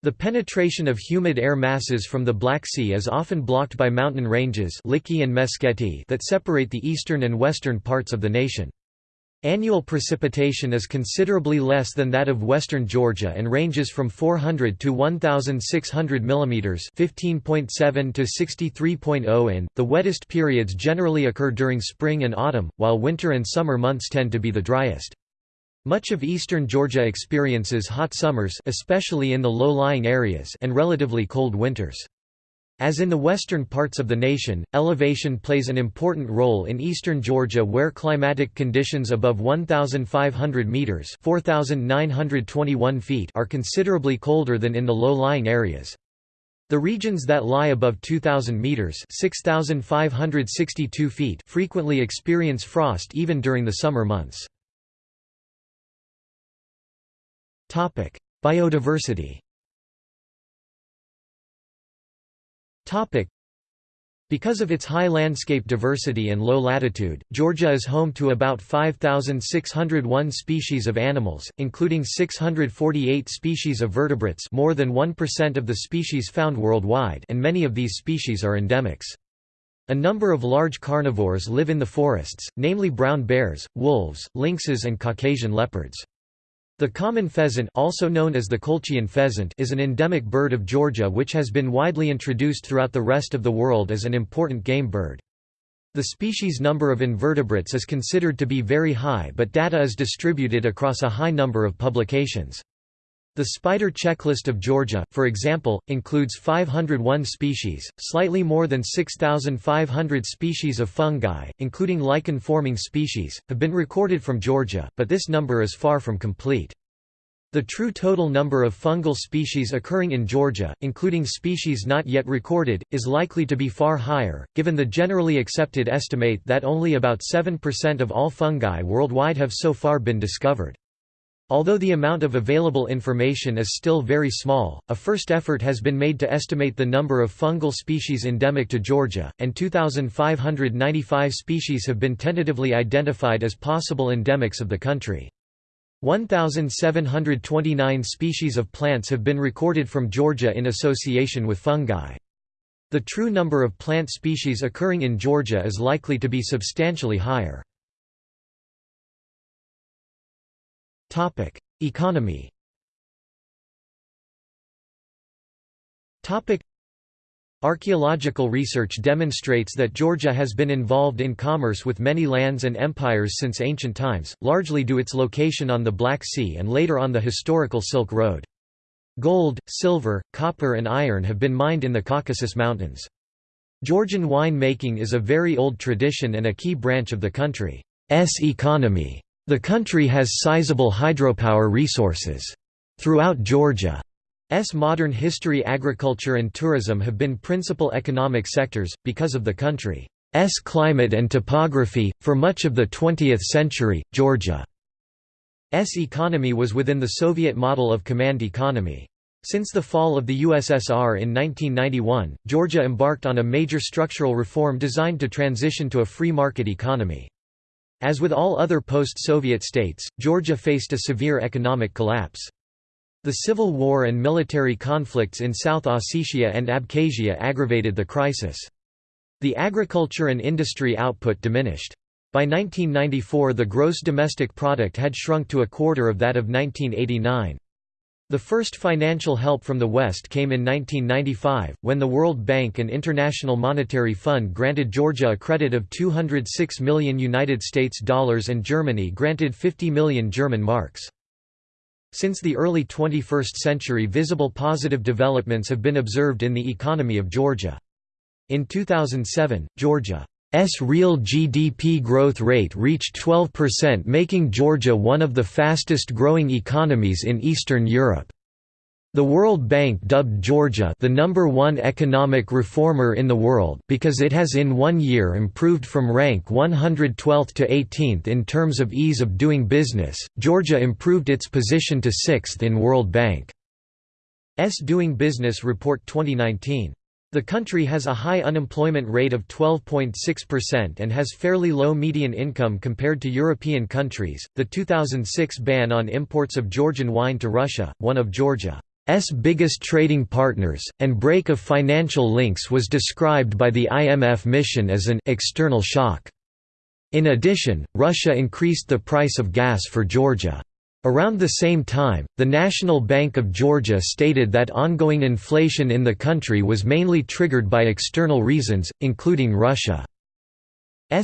The penetration of humid air masses from the Black Sea is often blocked by mountain ranges and Meskheti that separate the eastern and western parts of the nation. Annual precipitation is considerably less than that of western Georgia and ranges from 400 to 1600 mm, 15.7 to 63.0 in. The wettest periods generally occur during spring and autumn, while winter and summer months tend to be the driest. Much of eastern Georgia experiences hot summers especially in the low-lying areas and relatively cold winters. As in the western parts of the nation, elevation plays an important role in eastern Georgia where climatic conditions above 1,500 metres 4,921 feet are considerably colder than in the low-lying areas. The regions that lie above 2,000 metres 6,562 feet frequently experience frost even during the summer months. Biodiversity because of its high landscape diversity and low latitude, Georgia is home to about 5,601 species of animals, including 648 species of vertebrates more than 1% of the species found worldwide and many of these species are endemics. A number of large carnivores live in the forests, namely brown bears, wolves, lynxes and Caucasian leopards. The common pheasant also known as the Colchian pheasant is an endemic bird of Georgia which has been widely introduced throughout the rest of the world as an important game bird. The species number of invertebrates is considered to be very high but data is distributed across a high number of publications. The Spider Checklist of Georgia, for example, includes 501 species, slightly more than 6,500 species of fungi, including lichen-forming species, have been recorded from Georgia, but this number is far from complete. The true total number of fungal species occurring in Georgia, including species not yet recorded, is likely to be far higher, given the generally accepted estimate that only about 7% of all fungi worldwide have so far been discovered. Although the amount of available information is still very small, a first effort has been made to estimate the number of fungal species endemic to Georgia, and 2,595 species have been tentatively identified as possible endemics of the country. 1,729 species of plants have been recorded from Georgia in association with fungi. The true number of plant species occurring in Georgia is likely to be substantially higher. Topic: Economy. Topic: Archaeological research demonstrates that Georgia has been involved in commerce with many lands and empires since ancient times, largely due its location on the Black Sea and later on the historical Silk Road. Gold, silver, copper and iron have been mined in the Caucasus Mountains. Georgian wine making is a very old tradition and a key branch of the country's economy. The country has sizable hydropower resources. Throughout Georgia's modern history agriculture and tourism have been principal economic sectors, because of the country's climate and topography. For much of the 20th century, Georgia's economy was within the Soviet model of command economy. Since the fall of the USSR in 1991, Georgia embarked on a major structural reform designed to transition to a free market economy. As with all other post-Soviet states, Georgia faced a severe economic collapse. The civil war and military conflicts in South Ossetia and Abkhazia aggravated the crisis. The agriculture and industry output diminished. By 1994 the gross domestic product had shrunk to a quarter of that of 1989. The first financial help from the West came in 1995, when the World Bank and International Monetary Fund granted Georgia a credit of 206 million United States dollars and Germany granted 50 million German marks. Since the early 21st century visible positive developments have been observed in the economy of Georgia. In 2007, Georgia S real GDP growth rate reached 12% making Georgia one of the fastest growing economies in Eastern Europe. The World Bank dubbed Georgia the number one economic reformer in the world because it has in one year improved from rank 112th to 18th in terms of ease of doing business. Georgia improved its position to 6th in World Bank's Doing Business Report 2019. The country has a high unemployment rate of 12.6% and has fairly low median income compared to European countries. The 2006 ban on imports of Georgian wine to Russia, one of Georgia's biggest trading partners, and break of financial links was described by the IMF mission as an external shock. In addition, Russia increased the price of gas for Georgia. Around the same time, the National Bank of Georgia stated that ongoing inflation in the country was mainly triggered by external reasons, including Russia's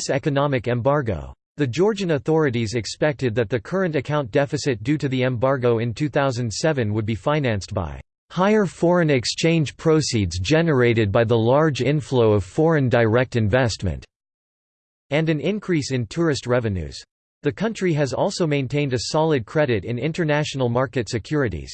economic embargo. The Georgian authorities expected that the current account deficit due to the embargo in 2007 would be financed by higher foreign exchange proceeds generated by the large inflow of foreign direct investment, and an increase in tourist revenues. The country has also maintained a solid credit in international market securities.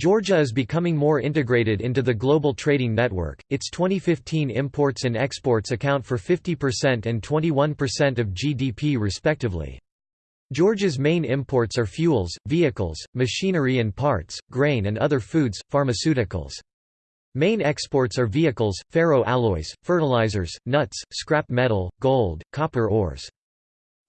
Georgia is becoming more integrated into the global trading network. Its 2015 imports and exports account for 50% and 21% of GDP respectively. Georgia's main imports are fuels, vehicles, machinery and parts, grain and other foods, pharmaceuticals. Main exports are vehicles, ferro alloys, fertilizers, nuts, scrap metal, gold, copper ores.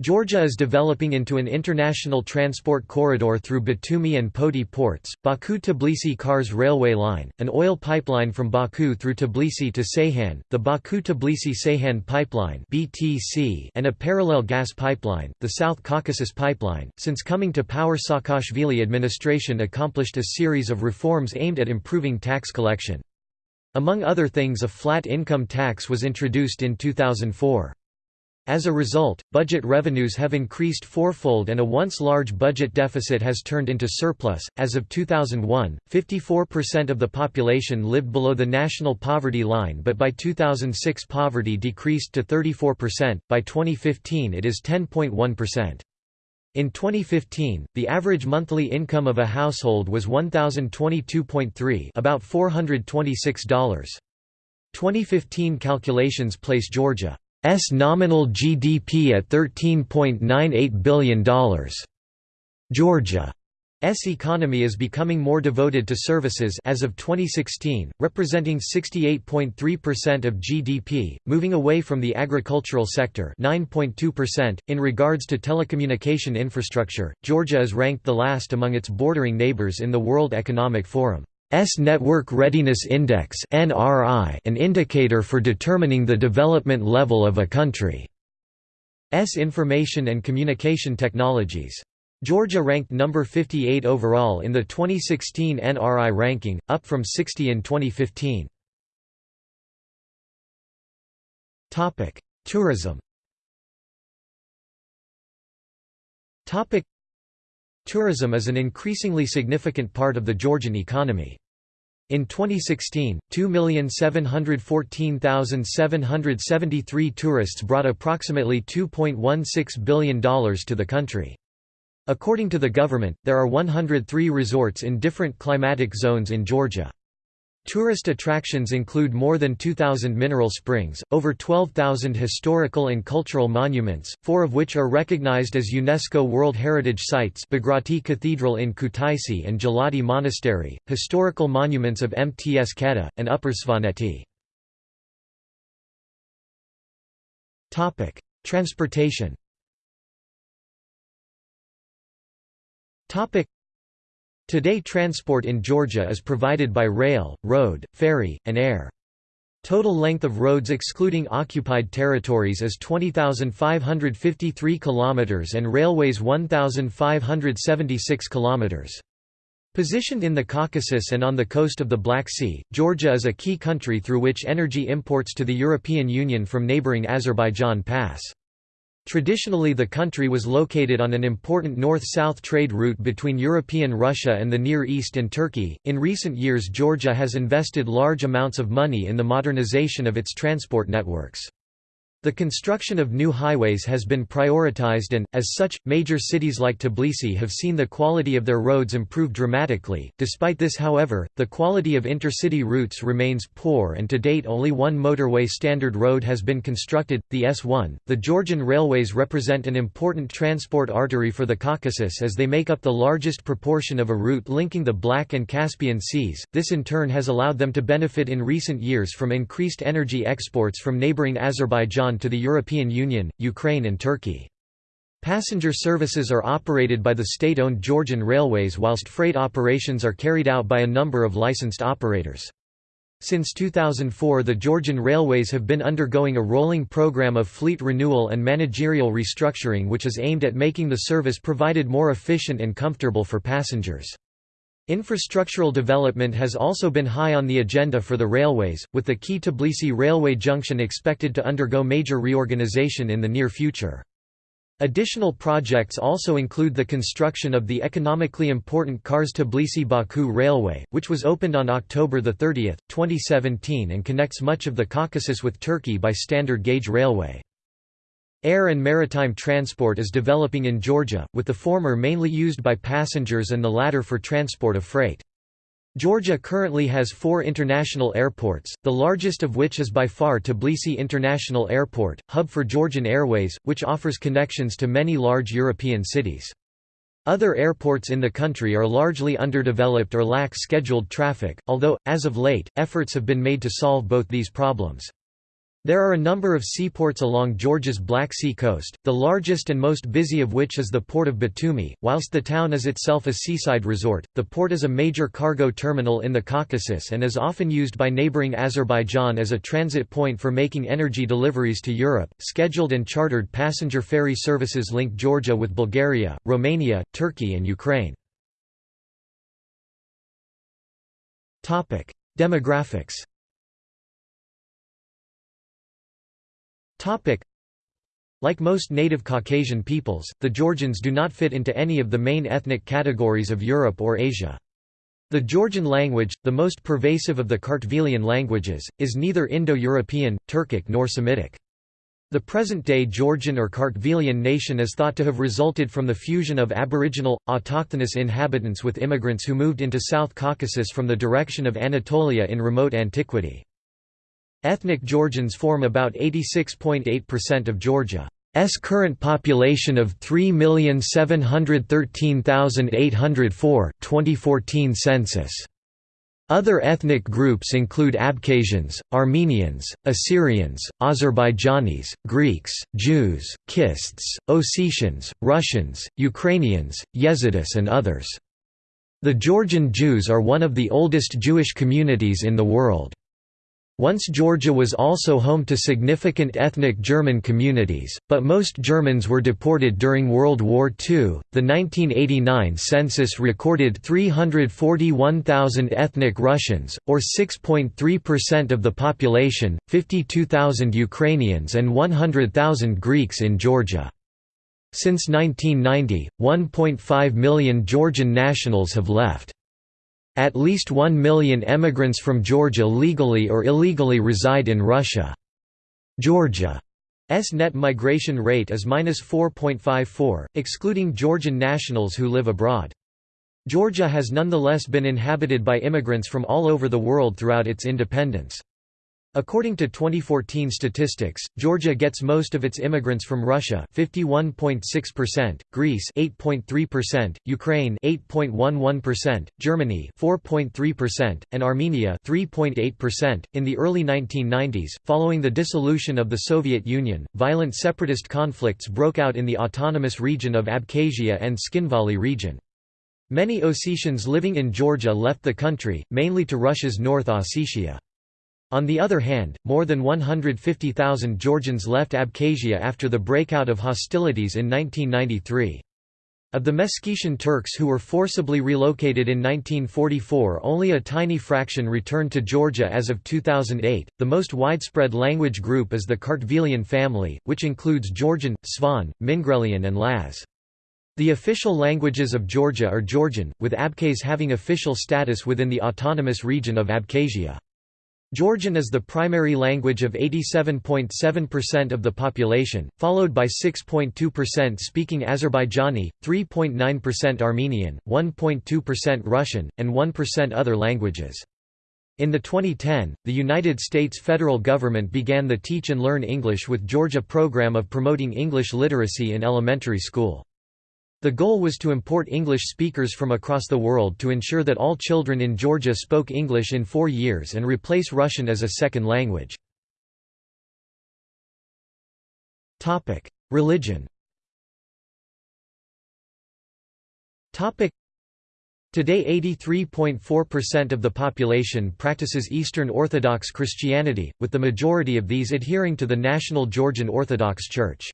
Georgia is developing into an international transport corridor through Batumi and Poti ports, Baku-Tbilisi-Kars railway line, an oil pipeline from Baku through Tbilisi to Ceyhan, the Baku-Tbilisi-Ceyhan pipeline (BTC), and a parallel gas pipeline, the South Caucasus pipeline. Since coming to power, Saakashvili administration accomplished a series of reforms aimed at improving tax collection. Among other things, a flat income tax was introduced in 2004. As a result, budget revenues have increased fourfold and a once large budget deficit has turned into surplus. As of 2001, 54% of the population lived below the national poverty line, but by 2006 poverty decreased to 34%. By 2015 it is 10.1%. In 2015, the average monthly income of a household was $1,022.3, about $426. 2015 calculations place Georgia nominal GDP at $13.98 billion. Georgia's economy is becoming more devoted to services as of 2016, representing 68.3% of GDP, moving away from the agricultural sector 9.2%. .In regards to telecommunication infrastructure, Georgia is ranked the last among its bordering neighbors in the World Economic Forum. S Network Readiness Index (NRI), an indicator for determining the development level of a country. S information and communication technologies. Georgia ranked number 58 overall in the 2016 NRI ranking, up from 60 in 2015. Topic: Tourism. Topic: Tourism is an increasingly significant part of the Georgian economy. In 2016, 2,714,773 tourists brought approximately $2.16 billion to the country. According to the government, there are 103 resorts in different climatic zones in Georgia. Tourist attractions include more than 2,000 mineral springs, over 12,000 historical and cultural monuments, four of which are recognized as UNESCO World Heritage Sites Bagrati Cathedral in Kutaisi and Gelati Monastery, historical monuments of Mts Kheta, and Upper Svaneti. Transportation Today transport in Georgia is provided by rail, road, ferry, and air. Total length of roads excluding occupied territories is 20,553 km and railways 1,576 km. Positioned in the Caucasus and on the coast of the Black Sea, Georgia is a key country through which energy imports to the European Union from neighboring Azerbaijan pass. Traditionally the country was located on an important north-south trade route between European Russia and the Near East and Turkey. In recent years Georgia has invested large amounts of money in the modernization of its transport networks. The construction of new highways has been prioritized and, as such, major cities like Tbilisi have seen the quality of their roads improve dramatically. Despite this however, the quality of intercity routes remains poor and to date only one motorway standard road has been constructed, the S1. The Georgian railways represent an important transport artery for the Caucasus as they make up the largest proportion of a route linking the Black and Caspian Seas. This in turn has allowed them to benefit in recent years from increased energy exports from neighboring Azerbaijan to the European Union, Ukraine and Turkey. Passenger services are operated by the state-owned Georgian Railways whilst freight operations are carried out by a number of licensed operators. Since 2004 the Georgian Railways have been undergoing a rolling program of fleet renewal and managerial restructuring which is aimed at making the service provided more efficient and comfortable for passengers. Infrastructural development has also been high on the agenda for the railways, with the key Tbilisi railway junction expected to undergo major reorganization in the near future. Additional projects also include the construction of the economically important Kars-Tbilisi-Baku Railway, which was opened on October 30, 2017 and connects much of the Caucasus with Turkey by standard gauge railway. Air and maritime transport is developing in Georgia, with the former mainly used by passengers and the latter for transport of freight. Georgia currently has four international airports, the largest of which is by far Tbilisi International Airport, hub for Georgian Airways, which offers connections to many large European cities. Other airports in the country are largely underdeveloped or lack scheduled traffic, although, as of late, efforts have been made to solve both these problems. There are a number of seaports along Georgia's Black Sea coast, the largest and most busy of which is the port of Batumi. Whilst the town is itself a seaside resort, the port is a major cargo terminal in the Caucasus and is often used by neighboring Azerbaijan as a transit point for making energy deliveries to Europe. Scheduled and chartered passenger ferry services link Georgia with Bulgaria, Romania, Turkey, and Ukraine. Topic: Demographics Like most native Caucasian peoples, the Georgians do not fit into any of the main ethnic categories of Europe or Asia. The Georgian language, the most pervasive of the Kartvelian languages, is neither Indo-European, Turkic nor Semitic. The present-day Georgian or Kartvelian nation is thought to have resulted from the fusion of aboriginal, autochthonous inhabitants with immigrants who moved into South Caucasus from the direction of Anatolia in remote antiquity. Ethnic Georgians form about 86.8% of Georgia's current population of 3,713,804 2014 census. Other ethnic groups include Abkhazians, Armenians, Assyrians, Azerbaijanis, Greeks, Jews, Kists, Ossetians, Russians, Ukrainians, Yezidis and others. The Georgian Jews are one of the oldest Jewish communities in the world. Once Georgia was also home to significant ethnic German communities, but most Germans were deported during World War II. The 1989 census recorded 341,000 ethnic Russians, or 6.3% of the population, 52,000 Ukrainians, and 100,000 Greeks in Georgia. Since 1990, 1.5 million Georgian nationals have left. At least 1 million emigrants from Georgia legally or illegally reside in Russia. Georgia's net migration rate is -4.54, excluding Georgian nationals who live abroad. Georgia has nonetheless been inhabited by immigrants from all over the world throughout its independence. According to 2014 statistics, Georgia gets most of its immigrants from Russia 51.6%, Greece 8.3%, Ukraine 8.11%, Germany 4.3%, and Armenia 3.8%. In the early 1990s, following the dissolution of the Soviet Union, violent separatist conflicts broke out in the autonomous region of Abkhazia and Tskhinvali region. Many Ossetians living in Georgia left the country, mainly to Russia's North Ossetia. On the other hand, more than 150,000 Georgians left Abkhazia after the breakout of hostilities in 1993. Of the Meskhetian Turks who were forcibly relocated in 1944, only a tiny fraction returned to Georgia as of 2008. The most widespread language group is the Kartvelian family, which includes Georgian, Svan, Mingrelian, and Laz. The official languages of Georgia are Georgian, with Abkhaz having official status within the autonomous region of Abkhazia. Georgian is the primary language of 87.7% of the population, followed by 6.2% speaking Azerbaijani, 3.9% Armenian, 1.2% Russian, and 1% other languages. In the 2010, the United States federal government began the Teach and Learn English with Georgia program of promoting English literacy in elementary school. The goal was to import English speakers from across the world to ensure that all children in Georgia spoke English in four years and replace Russian as a second language. Religion Today 83.4% of the population practices Eastern Orthodox Christianity, with the majority of these adhering to the National Georgian Orthodox Church.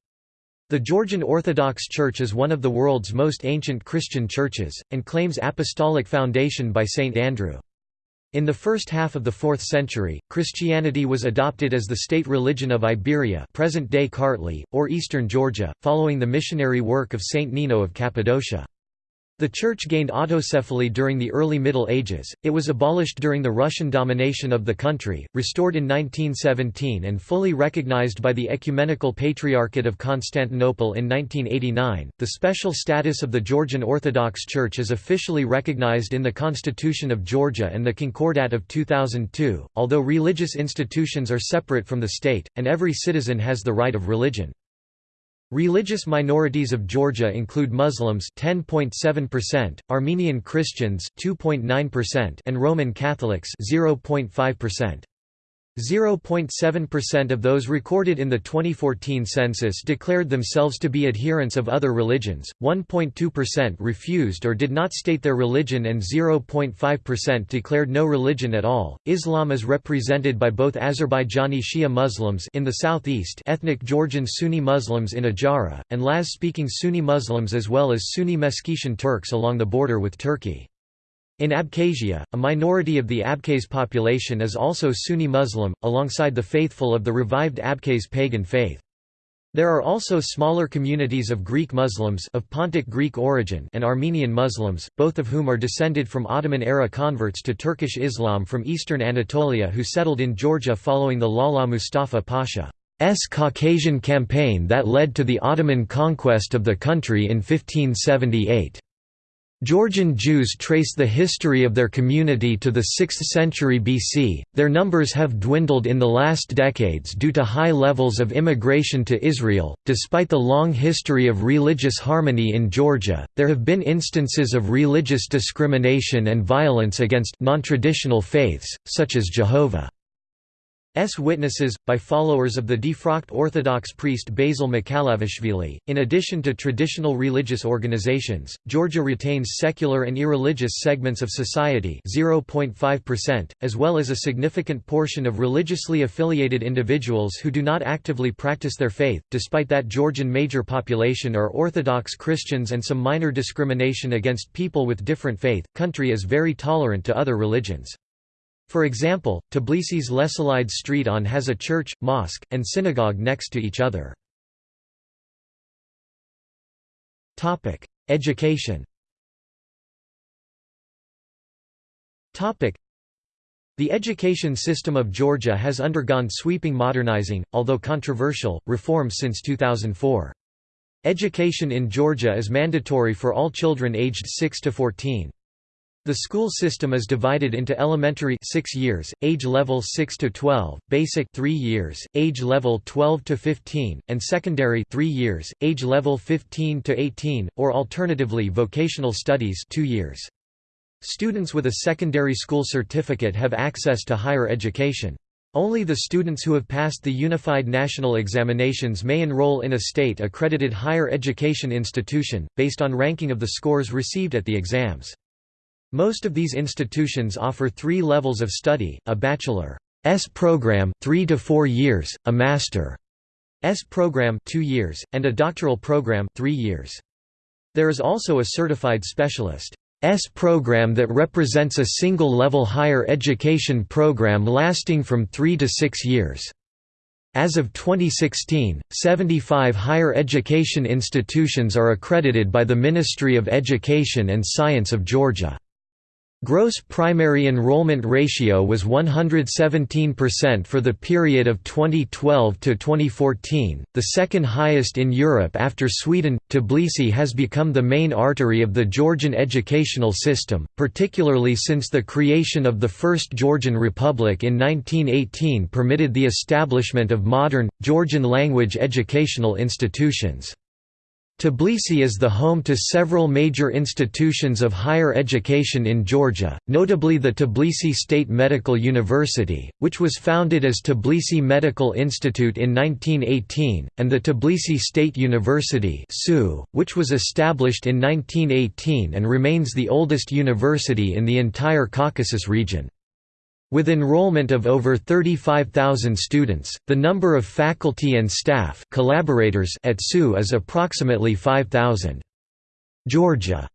The Georgian Orthodox Church is one of the world's most ancient Christian churches, and claims apostolic foundation by St. Andrew. In the first half of the 4th century, Christianity was adopted as the state religion of Iberia present-day Kartli, or eastern Georgia, following the missionary work of Saint Nino of Cappadocia. The church gained autocephaly during the early Middle Ages, it was abolished during the Russian domination of the country, restored in 1917 and fully recognized by the Ecumenical Patriarchate of Constantinople in 1989. The special status of the Georgian Orthodox Church is officially recognized in the Constitution of Georgia and the Concordat of 2002, although religious institutions are separate from the state, and every citizen has the right of religion. Religious minorities of Georgia include Muslims 10.7%, Armenian Christians 2.9% and Roman Catholics 0.5%. 0.7% of those recorded in the 2014 census declared themselves to be adherents of other religions, 1.2% refused or did not state their religion, and 0.5% declared no religion at all. Islam is represented by both Azerbaijani Shia Muslims in the southeast, ethnic Georgian Sunni Muslims in Ajara, and Laz speaking Sunni Muslims as well as Sunni Meskhetian Turks along the border with Turkey. In Abkhazia, a minority of the Abkhaz population is also Sunni Muslim, alongside the faithful of the revived Abkhaz pagan faith. There are also smaller communities of Greek Muslims of Pontic Greek origin and Armenian Muslims, both of whom are descended from Ottoman-era converts to Turkish Islam from eastern Anatolia who settled in Georgia following the Lala Mustafa Pasha's Caucasian campaign that led to the Ottoman conquest of the country in 1578. Georgian Jews trace the history of their community to the 6th century BC. Their numbers have dwindled in the last decades due to high levels of immigration to Israel. Despite the long history of religious harmony in Georgia, there have been instances of religious discrimination and violence against non-traditional faiths, such as Jehovah. S witnesses, by followers of the defrocked Orthodox priest Basil Mkalavishvili. In addition to traditional religious organizations, Georgia retains secular and irreligious segments of society 0.5%, as well as a significant portion of religiously affiliated individuals who do not actively practice their faith. Despite that Georgian major population are Orthodox Christians and some minor discrimination against people with different faith, country is very tolerant to other religions. For example, Tbilisi's Leselidze Street on has a church, mosque, and synagogue next to each other. Education The education system of Georgia has undergone sweeping modernizing, although controversial, reforms since 2004. Education in Georgia is mandatory for all children aged 6 to 14. The school system is divided into elementary 6 years, age level 6 to 12, basic 3 years, age level 12 to 15, and secondary 3 years, age level 15 to 18, or alternatively vocational studies 2 years. Students with a secondary school certificate have access to higher education. Only the students who have passed the Unified National Examinations may enroll in a state-accredited higher education institution, based on ranking of the scores received at the exams. Most of these institutions offer three levels of study, a bachelor program 3 to 4 years, a Master's program 2 years, and a doctoral program 3 years. There is also a certified specialist program that represents a single-level higher education program lasting from 3 to 6 years. As of 2016, 75 higher education institutions are accredited by the Ministry of Education and Science of Georgia. Gross primary enrollment ratio was 117% for the period of 2012 to 2014, the second highest in Europe after Sweden. Tbilisi has become the main artery of the Georgian educational system, particularly since the creation of the First Georgian Republic in 1918 permitted the establishment of modern, Georgian language educational institutions. Tbilisi is the home to several major institutions of higher education in Georgia, notably the Tbilisi State Medical University, which was founded as Tbilisi Medical Institute in 1918, and the Tbilisi State University which was established in 1918 and remains the oldest university in the entire Caucasus region. With enrollment of over 35,000 students, the number of faculty and staff collaborators at SU is approximately 5,000. Georgia's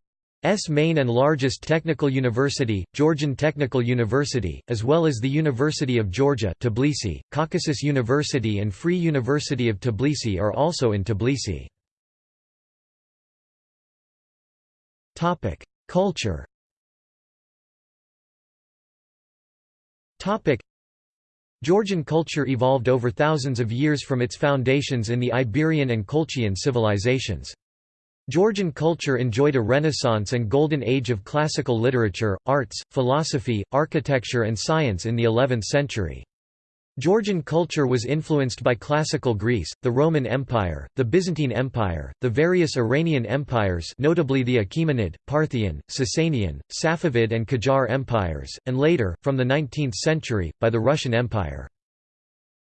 main and largest technical university, Georgian Technical University, as well as the University of Georgia Tbilisi, Caucasus University and Free University of Tbilisi are also in Tbilisi. Culture Georgian culture evolved over thousands of years from its foundations in the Iberian and Colchian civilizations. Georgian culture enjoyed a renaissance and golden age of classical literature, arts, philosophy, architecture and science in the 11th century. Georgian culture was influenced by classical Greece, the Roman Empire, the Byzantine Empire, the various Iranian empires notably the Achaemenid, Parthian, Sasanian, Safavid and Qajar empires, and later, from the 19th century, by the Russian Empire.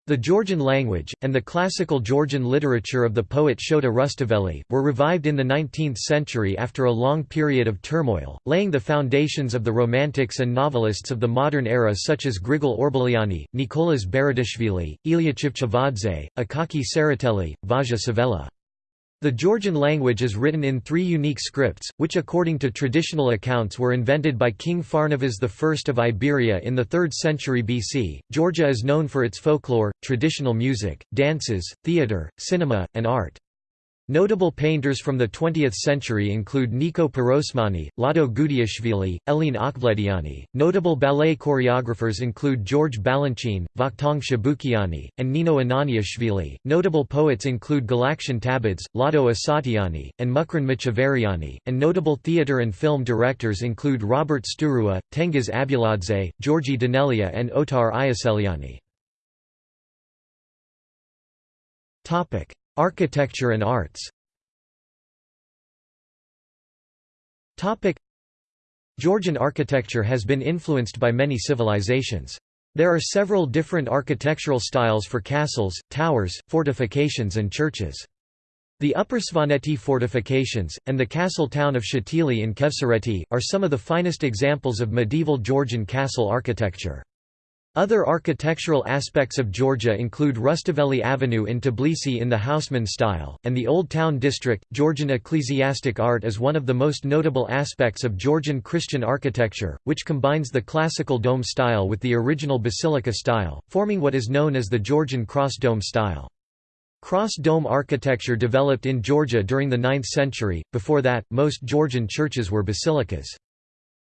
The Georgian language, and the classical Georgian literature of the poet Shota Rustaveli, were revived in the 19th century after a long period of turmoil, laying the foundations of the romantics and novelists of the modern era such as Grigol Orbeliani, Nicolas Baratashvili, Ilya Chavchavadze, Akaki Tsereteli, Vazha-Pshavela. The Georgian language is written in three unique scripts, which according to traditional accounts were invented by King Pharnavaz I of Iberia in the 3rd century BC. Georgia is known for its folklore, traditional music, dances, theatre, cinema, and art. Notable painters from the 20th century include Niko Pirosmani, Lado Gudiashvili, Elene Akhvlediani. Notable ballet choreographers include George Balanchine, Vakhtang Chabukiani, and Nino Ananiashvili. Notable poets include Galaktion Tabidze, Lado Asatiani, and Mukhran Machavariani, and notable theatre and film directors include Robert Sturua, Tengiz Abuladze, Georgi Danelia and Otar Iosseliani. Architecture and arts Georgian architecture has been influenced by many civilizations. There are several different architectural styles for castles, towers, fortifications and churches. The Upper Svaneti fortifications, and the castle town of Shatili in Khevsureti, are some of the finest examples of medieval Georgian castle architecture. Other architectural aspects of Georgia include Rustaveli Avenue in Tbilisi in the Haussmann style, and the Old Town District. Georgian ecclesiastic art is one of the most notable aspects of Georgian Christian architecture, which combines the classical dome style with the original basilica style, forming what is known as the Georgian cross dome style. Cross dome architecture developed in Georgia during the 9th century, before that, most Georgian churches were basilicas.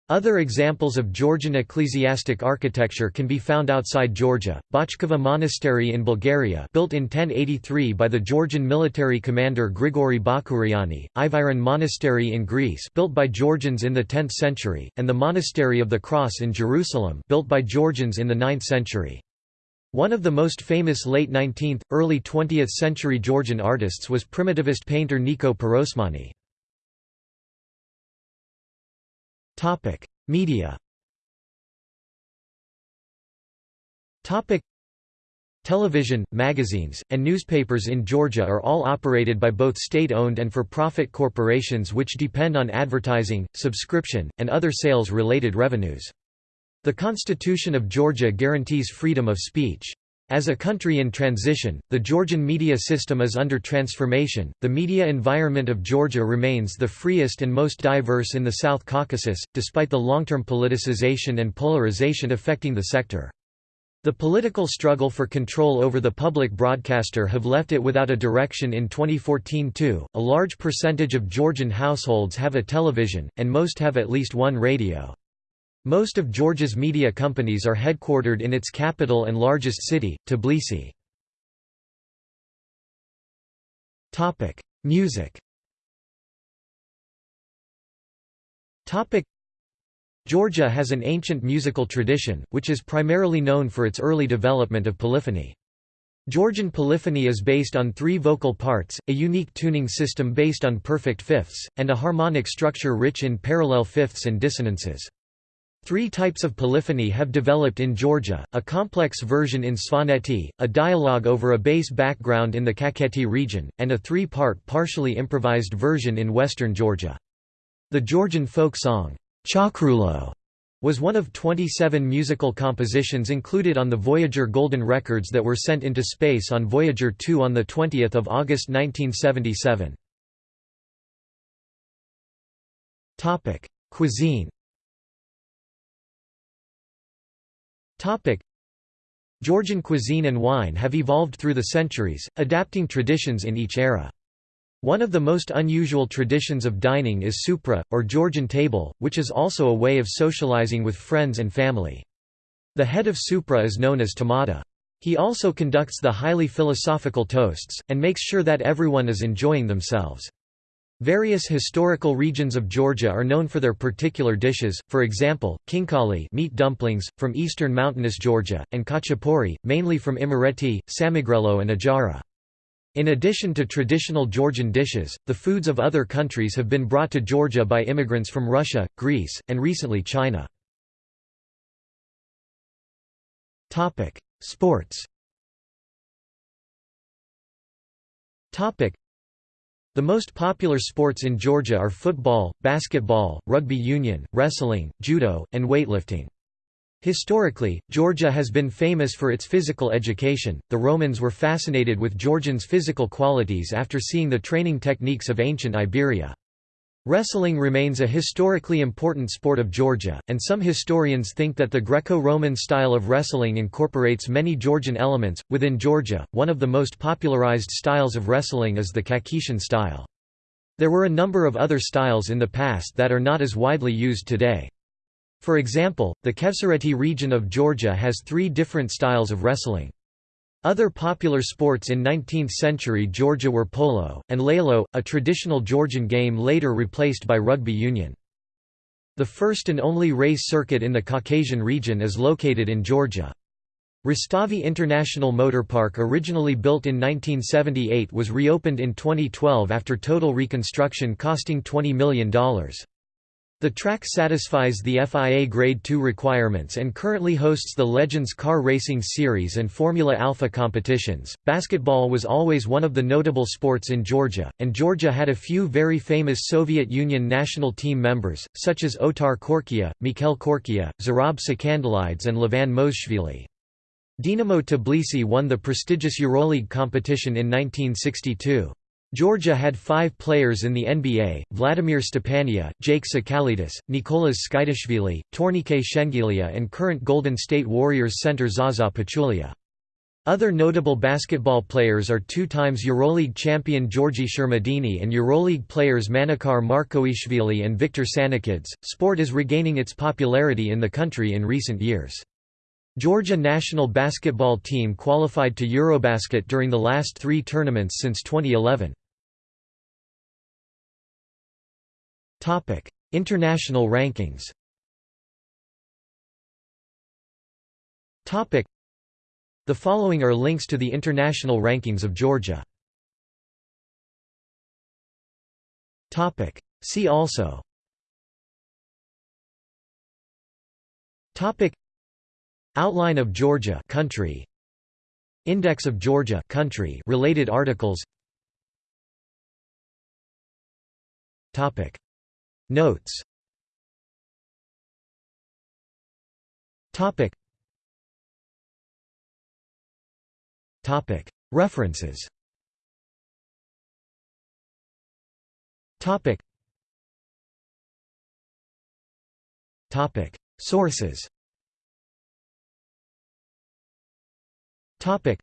Other examples of Georgian ecclesiastic architecture can be found outside Georgia. Bachkovo Monastery in Bulgaria, built in 1083 by the Georgian military commander Grigori Bakuriani, Iviron Monastery in Greece, built by Georgians in the 10th century, and the Monastery of the Cross in Jerusalem, built by Georgians in the 9th century. One of the most famous late 19th, early 20th century Georgian artists was primitivist painter Niko Pirosmani. Topic: Media. Topic: Television, magazines, and newspapers in Georgia are all operated by both state-owned and for-profit corporations which depend on advertising, subscription, and other sales-related revenues. The Constitution of Georgia guarantees freedom of speech. As a country in transition, the Georgian media system is under transformation. The media environment of Georgia remains the freest and most diverse in the South Caucasus, despite the long term politicization and polarization affecting the sector. The political struggle for control over the public broadcaster have left it without a direction in 2014 too. A large percentage of Georgian households have a television, and most have at least one radio. Most of Georgia's media companies are headquartered in its capital and largest city, Tbilisi. Music Georgia has an ancient musical tradition, which is primarily known for its early development of polyphony. Georgian polyphony is based on three vocal parts, a unique tuning system based on perfect fifths, and a harmonic structure rich in parallel fifths and dissonances. Three types of polyphony have developed in Georgia, a complex version in Svaneti, a dialogue over a bass background in the Kakheti region, and a three-part partially improvised version in western Georgia. The Georgian folk song, Chakrulo, was one of 27 musical compositions included on the Voyager Golden Records that were sent into space on Voyager 2 on 20 August 1977. Cuisine Topic. Georgian cuisine and wine have evolved through the centuries, adapting traditions in each era. One of the most unusual traditions of dining is supra, or Georgian table, which is also a way of socializing with friends and family. The head of supra is known as tamada. He also conducts the highly philosophical toasts, and makes sure that everyone is enjoying themselves. Various historical regions of Georgia are known for their particular dishes, for example, khinkali meat dumplings, from eastern mountainous Georgia, and khachapuri, mainly from Imereti, Samegrelo and Ajara. In addition to traditional Georgian dishes, the foods of other countries have been brought to Georgia by immigrants from Russia, Greece, and recently China. Sports the most popular sports in Georgia are football, basketball, rugby union, wrestling, judo, and weightlifting. Historically, Georgia has been famous for its physical education. The Romans were fascinated with Georgians' physical qualities after seeing the training techniques of ancient Iberia. Wrestling remains a historically important sport of Georgia, and some historians think that the Greco-Roman style of wrestling incorporates many Georgian elements. Within Georgia, one of the most popularized styles of wrestling is the Kakhetian style. There were a number of other styles in the past that are not as widely used today. For example, the Khevsureti region of Georgia has three different styles of wrestling. Other popular sports in 19th-century Georgia were polo, and lalo, a traditional Georgian game later replaced by rugby union. The first and only race circuit in the Caucasian region is located in Georgia. Rustavi International Motor Park originally built in 1978 was reopened in 2012 after total reconstruction costing $20 million. The track satisfies the FIA Grade 2 requirements and currently hosts the Legends Car Racing Series and Formula Alpha competitions. Basketball was always one of the notable sports in Georgia, and Georgia had a few very famous Soviet Union national team members, such as Otar Korkia, Mikhail Korkia, Zurab Sakandelidze, and Levan Moseshvili. Dinamo Tbilisi won the prestigious EuroLeague competition in 1962. Georgia had five players in the NBA, Vladimir Stepania, Jake Tsakalidis, Nikoloz Tskitishvili, Tornike Shengelia and current Golden State Warriors center Zaza Pachulia. Other notable basketball players are two times EuroLeague champion Georgi Shermadini and EuroLeague players Manuchar Markoishvili and Victor Sanikidze. Sport is regaining its popularity in the country in recent years. Georgia national basketball team qualified to Eurobasket during the last three tournaments since 2011. International rankings. The following are links to the international rankings of Georgia. See also. Outline of Georgia country. Index of Georgia country related articles. Topic Notes. Topic. Topic. References. Topic. Topic. Sources. Topic.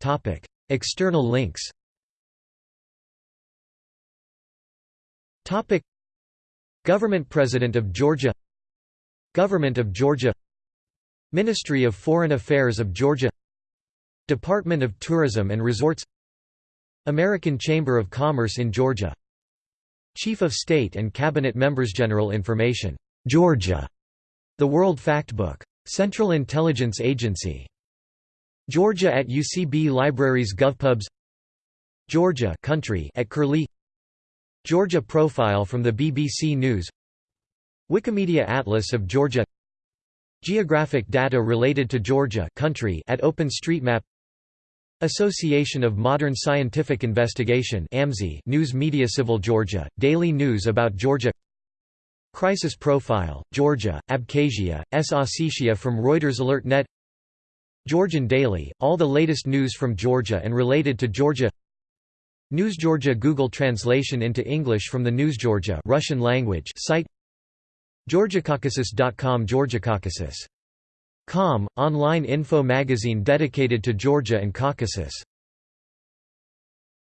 Topic. External links Government President of Georgia Government of Georgia Ministry of Foreign Affairs of Georgia Department of Tourism and Resorts American Chamber of Commerce in Georgia Chief of State and Cabinet Members General Information Georgia The World Factbook Central Intelligence Agency Georgia at UCB Libraries GovPubs Georgia country at Curlie Georgia profile from the BBC News. Wikimedia Atlas of Georgia. Geographic data related to Georgia country at OpenStreetMap. Association of Modern Scientific Investigation News Media Civil Georgia, daily news about Georgia. Crisis Profile, Georgia, Abkhazia, S. Ossetia from Reuters AlertNet Georgian Daily, all the latest news from Georgia and related to Georgia News Georgia Google translation into English from the News Georgia Russian language site GeorgiaCaucasus.com GeorgiaCaucasus Com, online info magazine dedicated to Georgia and Caucasus